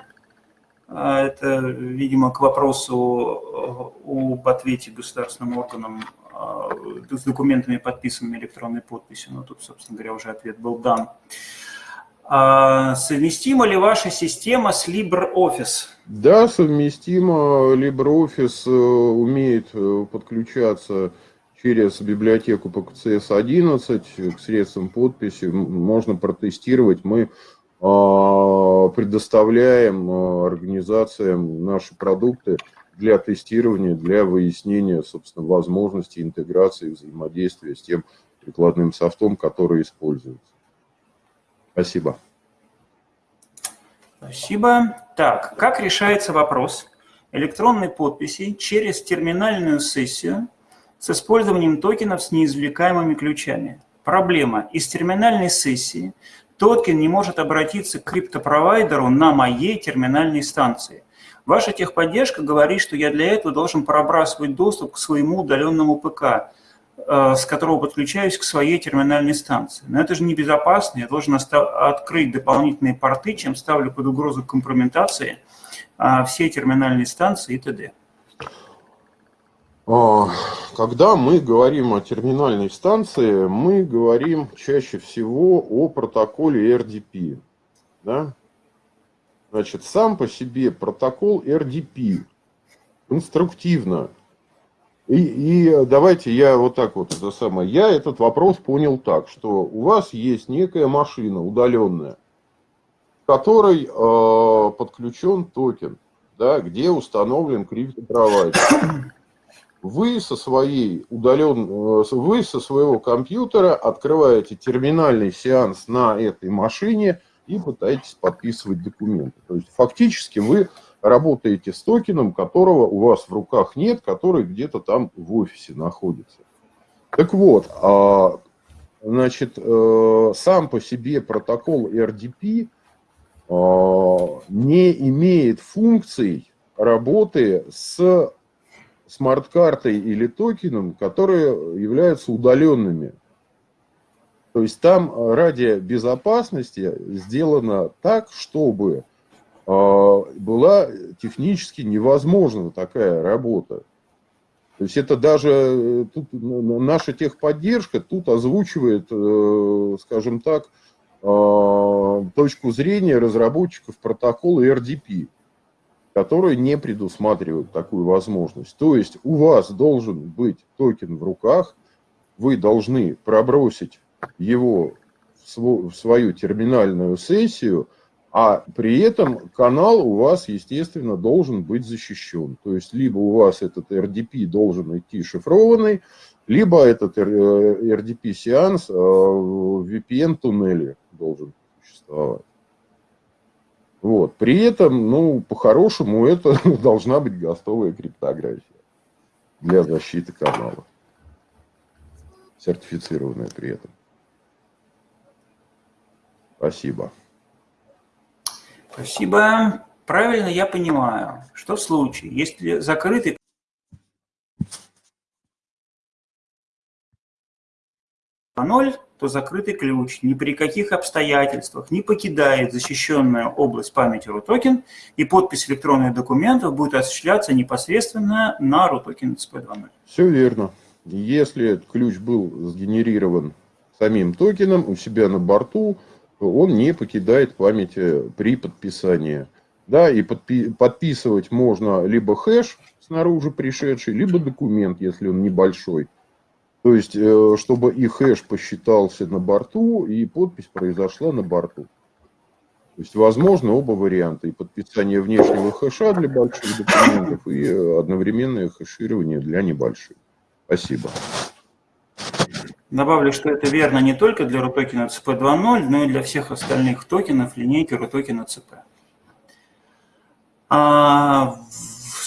А, это, видимо, к вопросу об ответе государственным органам а, с документами, подписанными электронной подписью. Но тут, собственно говоря, уже ответ был дан. А, совместима ли ваша система с LibreOffice? Да, совместима. LibreOffice э, умеет э, подключаться через библиотеку по КЦС-11 к средствам подписи можно протестировать. Мы а, предоставляем а, организациям наши продукты для тестирования, для выяснения, собственно, возможности интеграции, взаимодействия с тем прикладным софтом, который используется. Спасибо. Спасибо. Так, как решается вопрос электронной подписи через терминальную сессию с использованием токенов с неизвлекаемыми ключами. Проблема. Из терминальной сессии токен не может обратиться к криптопровайдеру на моей терминальной станции. Ваша техподдержка говорит, что я для этого должен пробрасывать доступ к своему удаленному ПК, э, с которого подключаюсь к своей терминальной станции. Но это же небезопасно, я должен открыть дополнительные порты, чем ставлю под угрозу компрометации э, все терминальные станции и т.д. А, когда мы говорим о терминальной станции, мы говорим чаще всего о протоколе RDP. Да? Значит, сам по себе протокол RDP конструктивно. И, и давайте я вот так вот, это самое, я этот вопрос понял так, что у вас есть некая машина удаленная, к которой э, подключен токен, да, где установлен криптопровайдер вы со своей удален, э, вы со своего компьютера открываете терминальный сеанс на этой машине и пытаетесь подписывать документы. То есть фактически вы работаете с токеном, которого у вас в руках нет, который где-то там в офисе находится. Так вот, а, значит, э, сам по себе протокол RDP а, не имеет функций работы с смарт-картой или токеном, которые являются удаленными. То есть там э, ради безопасности сделано так, чтобы э, была технически невозможна такая работа. То есть это даже э, тут наша техподдержка тут озвучивает, скажем так, точку зрения разработчиков протокола RDP которые не предусматривают такую возможность. То есть у вас должен быть токен в руках, вы должны пробросить его в свою терминальную сессию, а при этом канал у вас, естественно, должен быть защищен. То есть, либо у вас этот RDP должен идти шифрованный, либо этот RDP-сеанс э, в VPN-туннеле должен существовать. Вот. При этом, ну, по-хорошему, это должна быть гостовая криптография для защиты канала. Сертифицированная при этом. Спасибо. Спасибо. Правильно я понимаю, что в случае, если закрытый ноль, то закрытый ключ ни при каких обстоятельствах не покидает защищенную область памяти RUTOKEN, и подпись электронных документов будет осуществляться непосредственно на RUTOKEN SP2.0. Все верно. Если ключ был сгенерирован самим токеном у себя на борту, он не покидает памяти при подписании. Да, и подпи подписывать можно либо хэш снаружи пришедший, либо документ, если он небольшой. То есть, э, чтобы и хэш посчитался на борту, и подпись произошла на борту. То есть, возможно, оба варианта. И подписание внешнего хэша для больших документов, и одновременное хэширование для небольших. Спасибо. Добавлю, что это верно не только для RUTOKEN CP2.0, но и для всех остальных токенов линейки RUTOKEN CP. А,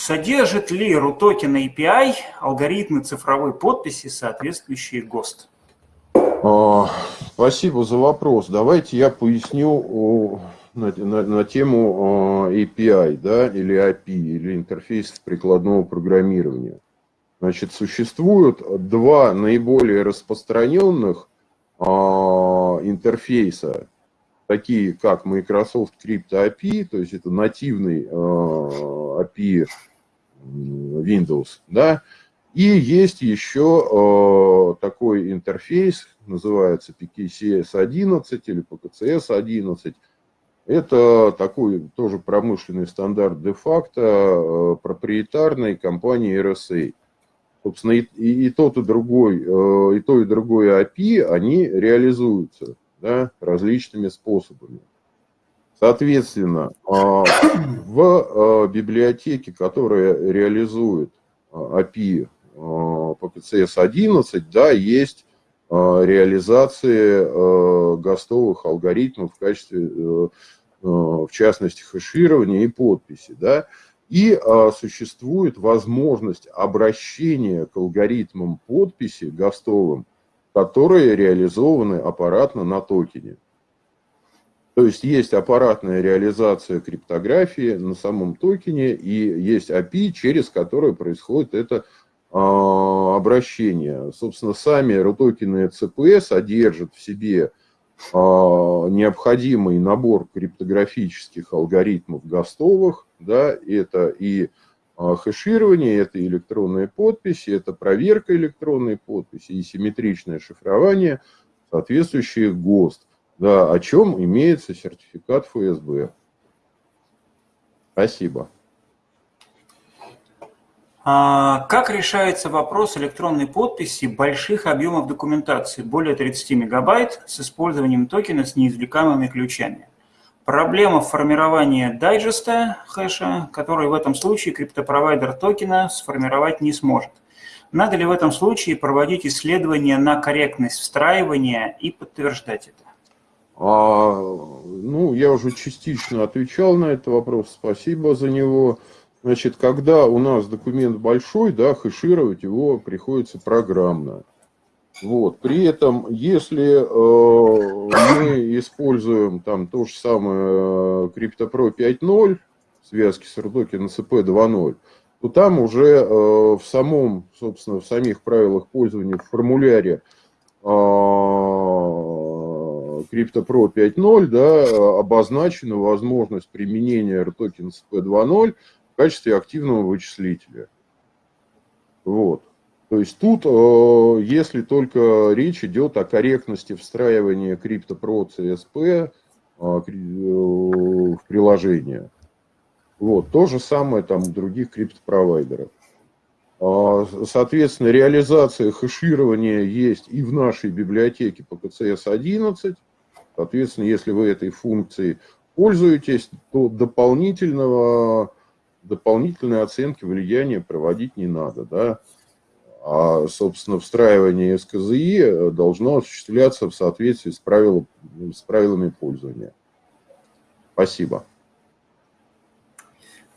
Содержит ли RUTOKEN API алгоритмы цифровой подписи, соответствующие ГОСТ? А, спасибо за вопрос. Давайте я поясню на, на, на тему API, да, или API, или интерфейсов прикладного программирования. Значит, существуют два наиболее распространенных а, интерфейса, такие как Microsoft Crypto API, то есть это нативный а, API Windows, да, и есть еще э, такой интерфейс, называется PKCS11 или PKCS11. Это такой тоже промышленный стандарт де-факто э, проприетарной компании RSA. Собственно, и, и, и тот, и другой, э, и то, и другое API, они реализуются да, различными способами. Соответственно, а, в а, библиотеке, которая реализует а, API по PCS-11, да, есть реализации гостовых алгоритмов в качестве, э, в частности, хэширования и подписи. Да, и существует возможность обращения к алгоритмам подписи гостовым, которые реализованы аппаратно на токене. То есть есть аппаратная реализация криптографии на самом токене и есть API, через которое происходит это а, обращение. Собственно, сами RUTOKEны CP содержат в себе а, необходимый набор криптографических алгоритмов гостовых. Да, это и а, хэширование, это электронные подписи, это проверка электронной подписи и симметричное шифрование, соответствующие ГОСТ да, о чем имеется сертификат ФСБ. Спасибо. А как решается вопрос электронной подписи больших объемов документации, более 30 мегабайт, с использованием токена с неизвлекаемыми ключами? Проблема формирования дайджеста хэша, который в этом случае криптопровайдер токена сформировать не сможет. Надо ли в этом случае проводить исследования на корректность встраивания и подтверждать это? А, ну, я уже частично отвечал на этот вопрос, спасибо за него. Значит, когда у нас документ большой, да, хэшировать его приходится программно. Вот. При этом, если э, мы используем там то же самое CryptoPro 5.0, связки с на CP 2.0, то там уже э, в самом, собственно, в самих правилах пользования в формуляре э, CryptoPro 5.0 да, обозначена возможность применения RTOKEN SP2.0 в качестве активного вычислителя. Вот. То есть тут, э, если только речь идет о корректности встраивания CryptoPro CSP э, в приложение. Вот. То же самое там у других криптопровайдеров. А, соответственно, реализация хэширования есть и в нашей библиотеке по КЦС-11. Соответственно, если вы этой функцией пользуетесь, то дополнительного, дополнительной оценки влияния проводить не надо. Да? А, собственно, встраивание СКЗИ должно осуществляться в соответствии с, правил, с правилами пользования. Спасибо.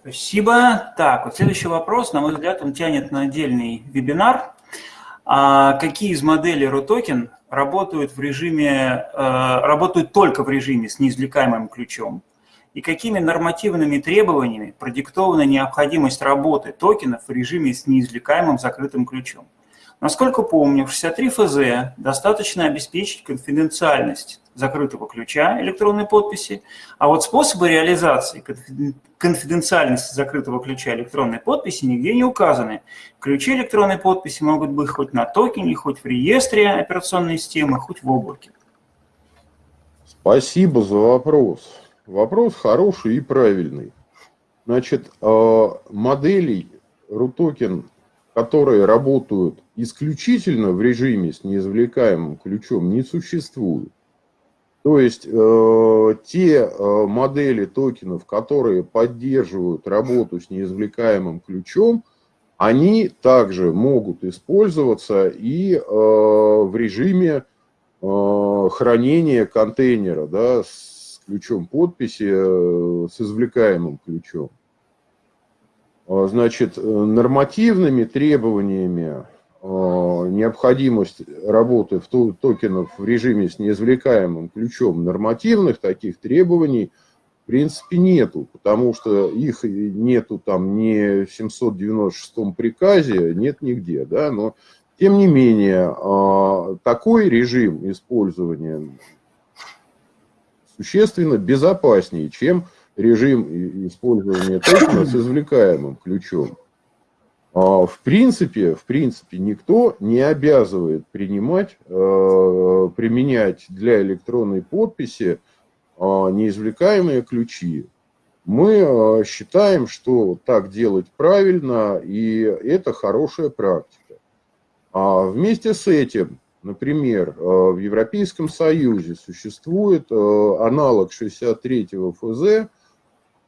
Спасибо. Так, вот следующий вопрос, на мой взгляд, он тянет на отдельный вебинар. А какие из моделей RUTOKEN работают в режиме, э, работают только в режиме с неизвлекаемым ключом? И какими нормативными требованиями продиктована необходимость работы токенов в режиме с неизвлекаемым закрытым ключом? Насколько помню, в 63 ФЗ достаточно обеспечить конфиденциальность закрытого ключа электронной подписи, а вот способы реализации конфиденциальности закрытого ключа электронной подписи нигде не указаны. Ключи электронной подписи могут быть хоть на токене, хоть в реестре операционной системы, хоть в облаке. Спасибо за вопрос. Вопрос хороший и правильный. Значит, э, моделей RUTOKEN которые работают исключительно в режиме с неизвлекаемым ключом, не существует. То есть э, те э, модели токенов, которые поддерживают работу с неизвлекаемым ключом, они также могут использоваться и э, в режиме э, хранения контейнера да, с ключом подписи, э, с извлекаемым ключом. А, значит, э, нормативными требованиями необходимость работы в токенов в режиме с неизвлекаемым ключом нормативных таких требований в принципе нету, потому что их нету там ни в 796 приказе, нет нигде, да, но тем не менее а, такой режим использования существенно безопаснее, чем режим использования токена с извлекаемым ключом. А, в принципе, в принципе, никто не обязывает принимать, э, применять для электронной подписи а, неизвлекаемые ключи. Мы э, считаем, что так делать правильно, и это хорошая практика. А вместе с этим, например, э, в Европейском Союзе существует аналог 63 ФЗ,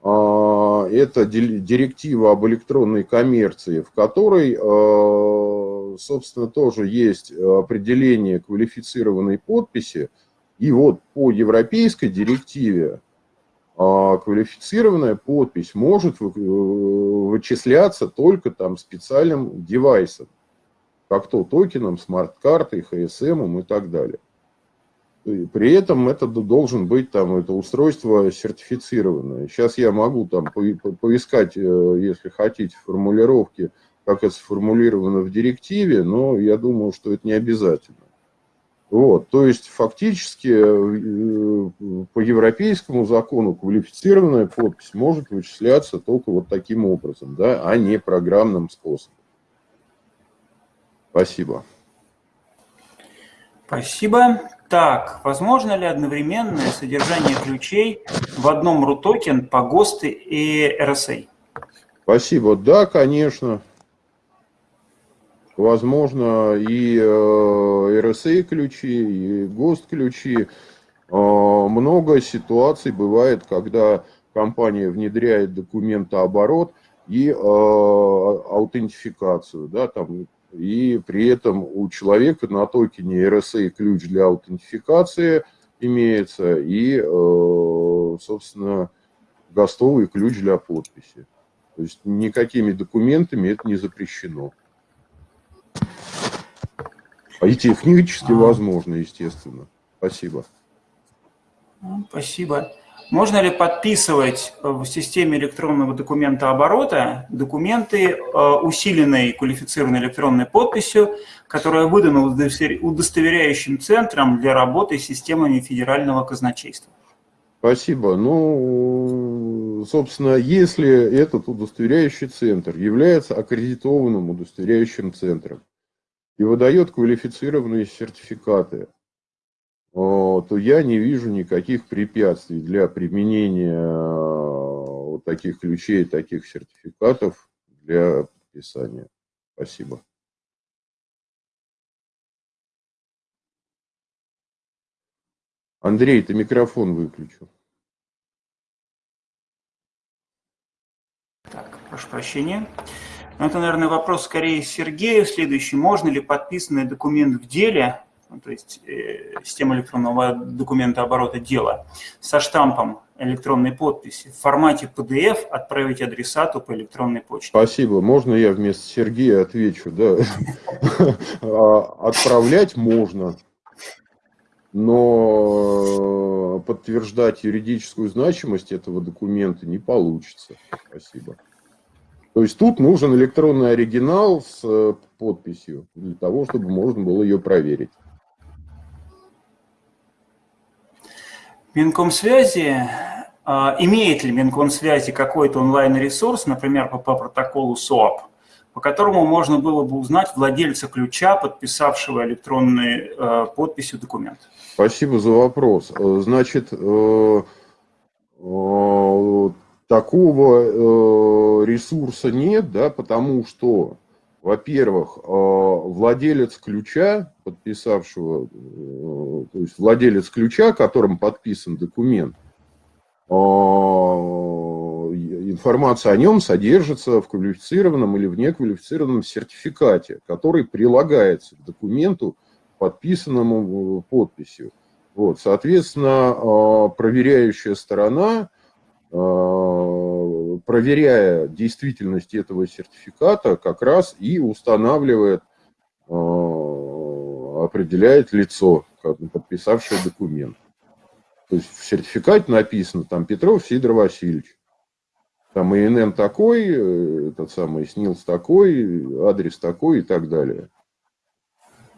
это директива об электронной коммерции, в которой, а, собственно, тоже есть определение квалифицированной подписи. И вот по европейской директиве а, квалифицированная подпись может вычисляться только там специальным девайсом, как то токеном, смарт-картой, ХСМ и так далее. При этом это должен быть там это устройство сертифицированное. Сейчас я могу там поискать, э, если хотите, формулировки, как это сформулировано в директиве, но я думаю, что это не обязательно. Вот, то есть фактически э, по европейскому закону квалифицированная подпись может вычисляться только вот таким образом, да, а не программным способом. Спасибо. Спасибо. Так, возможно ли одновременное содержание ключей в одном RUTOKEN по ГОСТы и RSA? Спасибо. Да, конечно. Возможно, и э, RSA ключи, и ГОСТ ключи. Э, много ситуаций бывает, когда компания внедряет документооборот и э, аутентификацию. Да, там и при этом у человека на токене RSA ключ для аутентификации имеется и, э, собственно, гостовый ключ для подписи. То есть никакими документами это не запрещено. А и технически возможно, естественно. Спасибо. Спасибо. Можно ли подписывать в системе электронного документа оборота документы э, усиленной квалифицированной электронной подписью, которая выдана удостоверяющим центром для работы с системами федерального казначейства? Спасибо. Ну, собственно, если этот удостоверяющий центр является аккредитованным удостоверяющим центром и выдает квалифицированные сертификаты, то я не вижу никаких препятствий для применения э, вот таких ключей, таких сертификатов для подписания. Спасибо. Андрей, ты микрофон выключил. Так, прошу прощения. Ну, это, наверное, вопрос скорее Сергею следующий. Можно ли подписанный документ в деле, то есть э, система электронного документа оборота дела, со штампом электронной подписи в формате PDF отправить адресату по электронной почте? Спасибо. Можно я вместо Сергея отвечу? Да. А, отправлять можно, но подтверждать юридическую значимость этого документа не получится. Спасибо. То есть тут нужен электронный оригинал с э, подписью для того, чтобы можно было ее проверить. Минкомсвязи, а, имеет ли Минкомсвязи какой-то онлайн-ресурс, например, по, по протоколу SOAP, по которому можно было бы узнать владельца ключа, подписавшего электронной э, подписью документ? Спасибо за вопрос. Э, значит, э, такого ресурса нет, да, потому что, во-первых, э, владелец ключа, подписавшего, э, то есть владелец ключа, которым подписан документ, информация о нем содержится в квалифицированном или в неквалифицированном сертификате, который прилагается к документу, подписанному подписью. Вот, соответственно, проверяющая сторона Э, проверяя действительность этого сертификата, как раз и устанавливает, э, определяет лицо, подписавшее документ. То есть в сертификате написано там Петров Сидор Васильевич. Там ИНН такой, э, этот самый СНИЛС такой, адрес такой и так далее.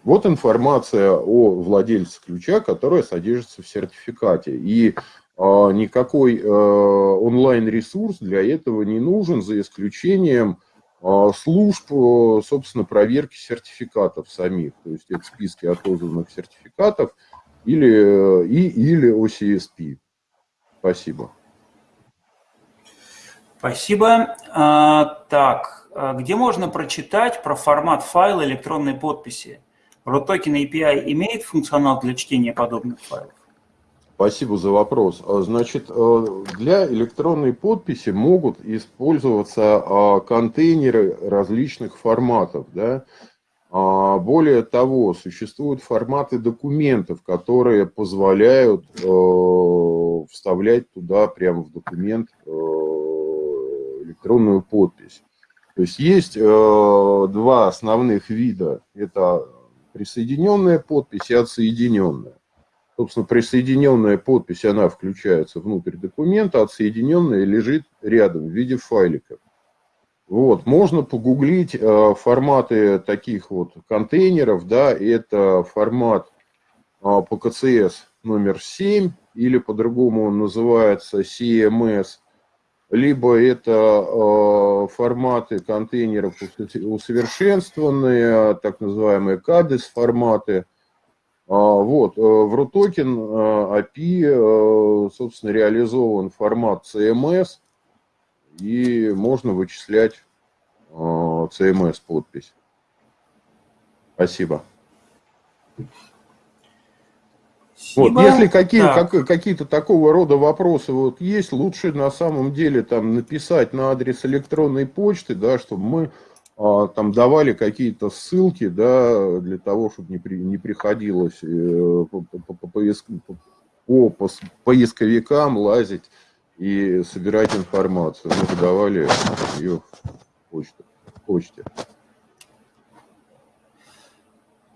Вот информация о владельце ключа, которая содержится в сертификате. И а, никакой э, онлайн-ресурс для этого не нужен, за исключением а, служб, э, собственно, проверки сертификатов самих. То есть это списки отозванных сертификатов или, э, и, или OCSP. Спасибо. Спасибо. А, так, где можно прочитать про формат файла электронной подписи? ROTOKEN API имеет функционал для чтения подобных файлов? Спасибо за вопрос. А, значит, э, для электронной подписи могут использоваться а, контейнеры различных форматов. Да? А, более того, существуют форматы документов, которые позволяют э, вставлять туда прямо в документ э, электронную подпись. То есть есть два основных вида. Это присоединенная подпись и отсоединенная. Собственно, присоединенная подпись, она включается внутрь документа, отсоединенная лежит рядом в виде файликов. Вот, можно погуглить э, форматы таких вот контейнеров, да, это формат э, PKCS номер 7, или по-другому он называется CMS, либо это э, форматы контейнеров усовершенствованные, так называемые CADES форматы, а, вот, э, в RUTOKEN API, э, собственно, реализован формат CMS, и можно вычислять CMS э, подпись. Спасибо. Вот, если какие, да. как, какие-то такого рода вопросы вот есть, лучше на самом деле там написать на адрес электронной почты, да, чтобы мы а, там давали какие-то ссылки, да, для того, чтобы не, при, не приходилось э, по, по, по, поиск, по, по поисковикам лазить и собирать информацию. Мы давали ее в почту, почте.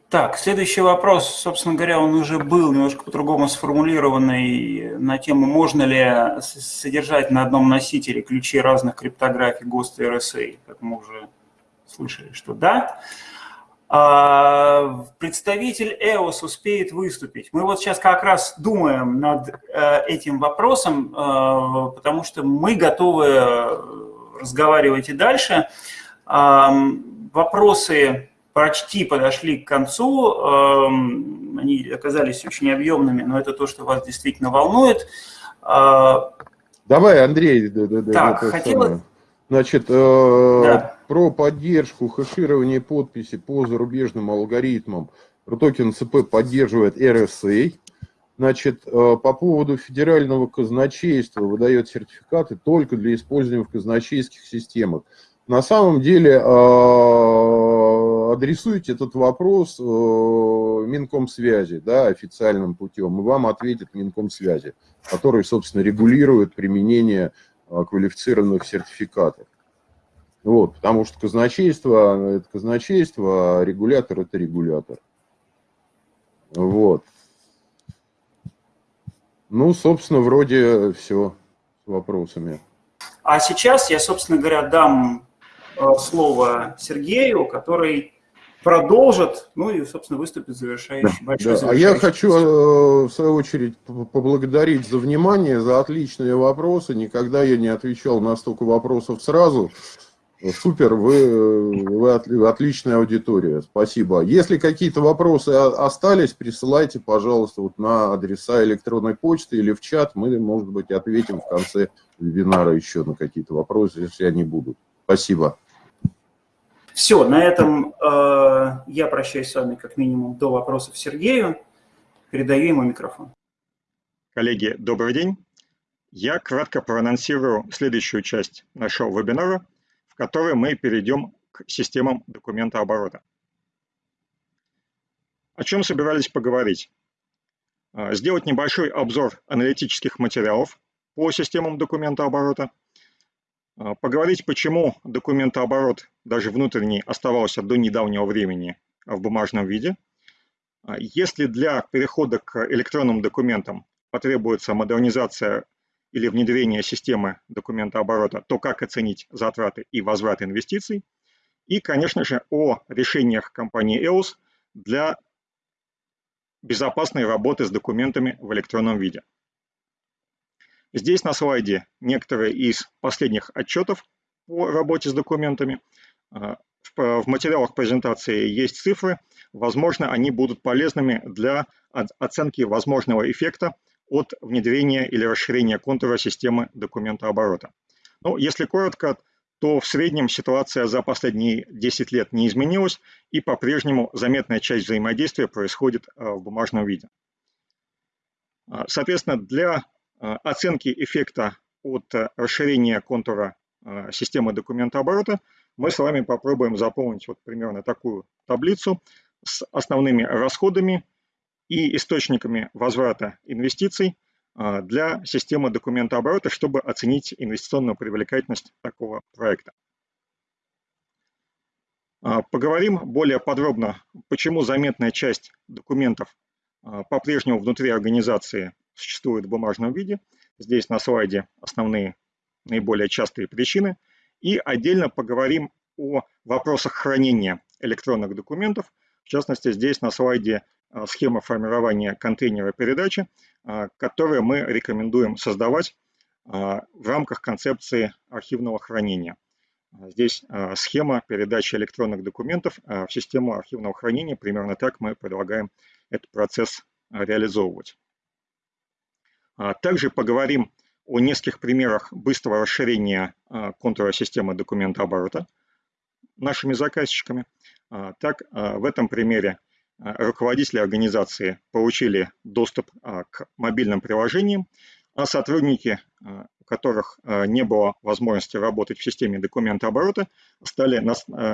Так, следующий вопрос, собственно говоря, он уже был немножко по-другому сформулированный на тему, можно ли содержать на одном носителе ключи разных криптографий ГОСТ и RSA, как мы уже слышали, что да. А, представитель EOS успеет выступить. Мы вот сейчас как раз думаем над э, этим вопросом, э, потому что мы готовы разговаривать и дальше. Вопросы почти подошли к концу, они оказались очень объемными, но это то, что вас действительно волнует. А, Давай, Андрей. Так, хотелось... Значит, э, да про поддержку хэширования подписи по зарубежным алгоритмам. Протокен ЦП поддерживает RSA. Значит, э, по поводу федерального казначейства выдает сертификаты только для использования в казначейских системах. На самом деле э, адресуйте этот вопрос э, Минкомсвязи, да, официальным путем, и вам ответит Минкомсвязи, который, собственно, регулирует применение квалифицированных сертификатов. Вот, потому что казначейство – это казначейство, а регулятор – это регулятор. Вот. Ну, собственно, вроде все с вопросами. А сейчас я, собственно говоря, дам э, слово Сергею, который продолжит, ну и, собственно, выступит завершающий, да, большой да. завершающий. А я хочу, э, в свою очередь, поблагодарить за внимание, за отличные вопросы. Никогда я не отвечал на столько вопросов сразу. Супер, вы, вы отличная аудитория, спасибо. Если какие-то вопросы остались, присылайте, пожалуйста, вот на адреса электронной почты или в чат. Мы, может быть, ответим в конце вебинара еще на какие-то вопросы, если они будут. Спасибо. Все, на этом э, я прощаюсь с вами как минимум до вопросов Сергею. Передаю ему микрофон. Коллеги, добрый день. Я кратко проанонсирую следующую часть нашего вебинара – в которой мы перейдем к системам документа оборота. О чем собирались поговорить? А, сделать небольшой обзор аналитических материалов по системам документа оборота, а, поговорить, почему документооборот, даже внутренний, оставался до недавнего времени в бумажном виде. А, если для перехода к электронным документам потребуется модернизация или внедрение системы документа оборота, то как оценить затраты и возврат инвестиций. И, конечно же, о решениях компании EOS для безопасной работы с документами в электронном виде. Здесь на слайде некоторые из последних отчетов по работе с документами. А, в материалах презентации есть цифры. Возможно, они будут полезными для оценки возможного эффекта от внедрения или расширения контура системы документооборота. Ну, если коротко, то в среднем ситуация за последние 10 лет не изменилась, и по-прежнему заметная часть взаимодействия происходит э, в бумажном виде. А, соответственно, для э, оценки эффекта от э, расширения контура системы документооборота мы с вами попробуем заполнить вот примерно такую таблицу с основными расходами и источниками возврата инвестиций а, для системы документооборота, чтобы оценить инвестиционную привлекательность такого проекта. А, поговорим более подробно, почему заметная часть документов а, по-прежнему внутри организации существует в бумажном виде. Здесь на слайде основные наиболее частые причины. И отдельно поговорим о вопросах хранения электронных документов. В частности, здесь на слайде схема формирования контейнера передачи, а, которые мы рекомендуем создавать а, в рамках концепции архивного хранения. Здесь схема передачи электронных документов в систему архивного хранения. Примерно так мы предлагаем этот процесс реализовывать. Также поговорим о нескольких примерах быстрого расширения контура системы документооборота нашими заказчиками. Так, в этом примере руководители организации получили доступ а, к мобильным приложениям, а сотрудники, а, у которых не было возможности работать в системе документа оборота, стали,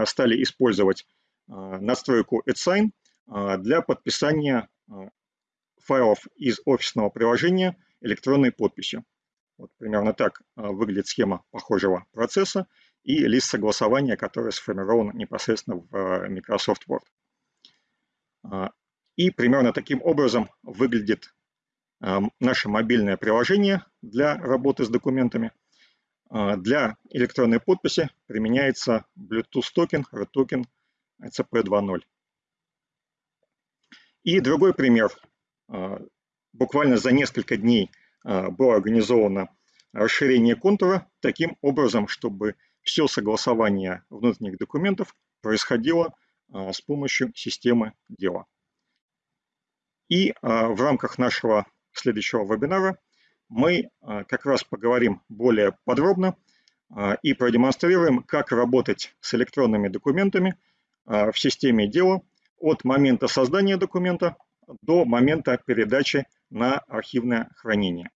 стали использовать настройку AdSign для подписания файлов из офисного приложения электронной подписью. Вот примерно так выглядит схема похожего процесса и лист согласования, который сформирован непосредственно в Microsoft Word. А, и примерно таким образом выглядит а, наше мобильное приложение для работы с документами. А, для электронной подписи применяется Bluetooth токен, RTOKEN ECP 2.0. И другой пример. Буквально за несколько дней было организовано расширение контура таким образом, чтобы все согласование внутренних документов происходило а, с помощью системы дела. И а, в рамках нашего следующего вебинара мы а, как раз поговорим более подробно и продемонстрируем, как работать с электронными документами в системе дела от момента создания документа до момента передачи на архивное хранение.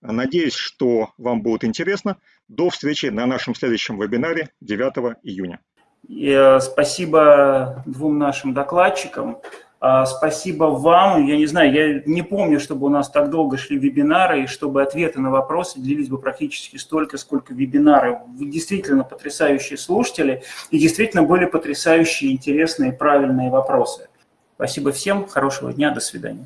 Надеюсь, что вам будет интересно. До встречи на нашем следующем вебинаре 9 июня. И, э, спасибо двум нашим докладчикам. А, спасибо вам. Я не знаю, я не помню, чтобы у нас так долго шли вебинары, и чтобы ответы на вопросы длились бы практически столько, сколько вебинары. Вы действительно потрясающие слушатели, и действительно были потрясающие, интересные, правильные вопросы. Спасибо всем, хорошего дня, до свидания.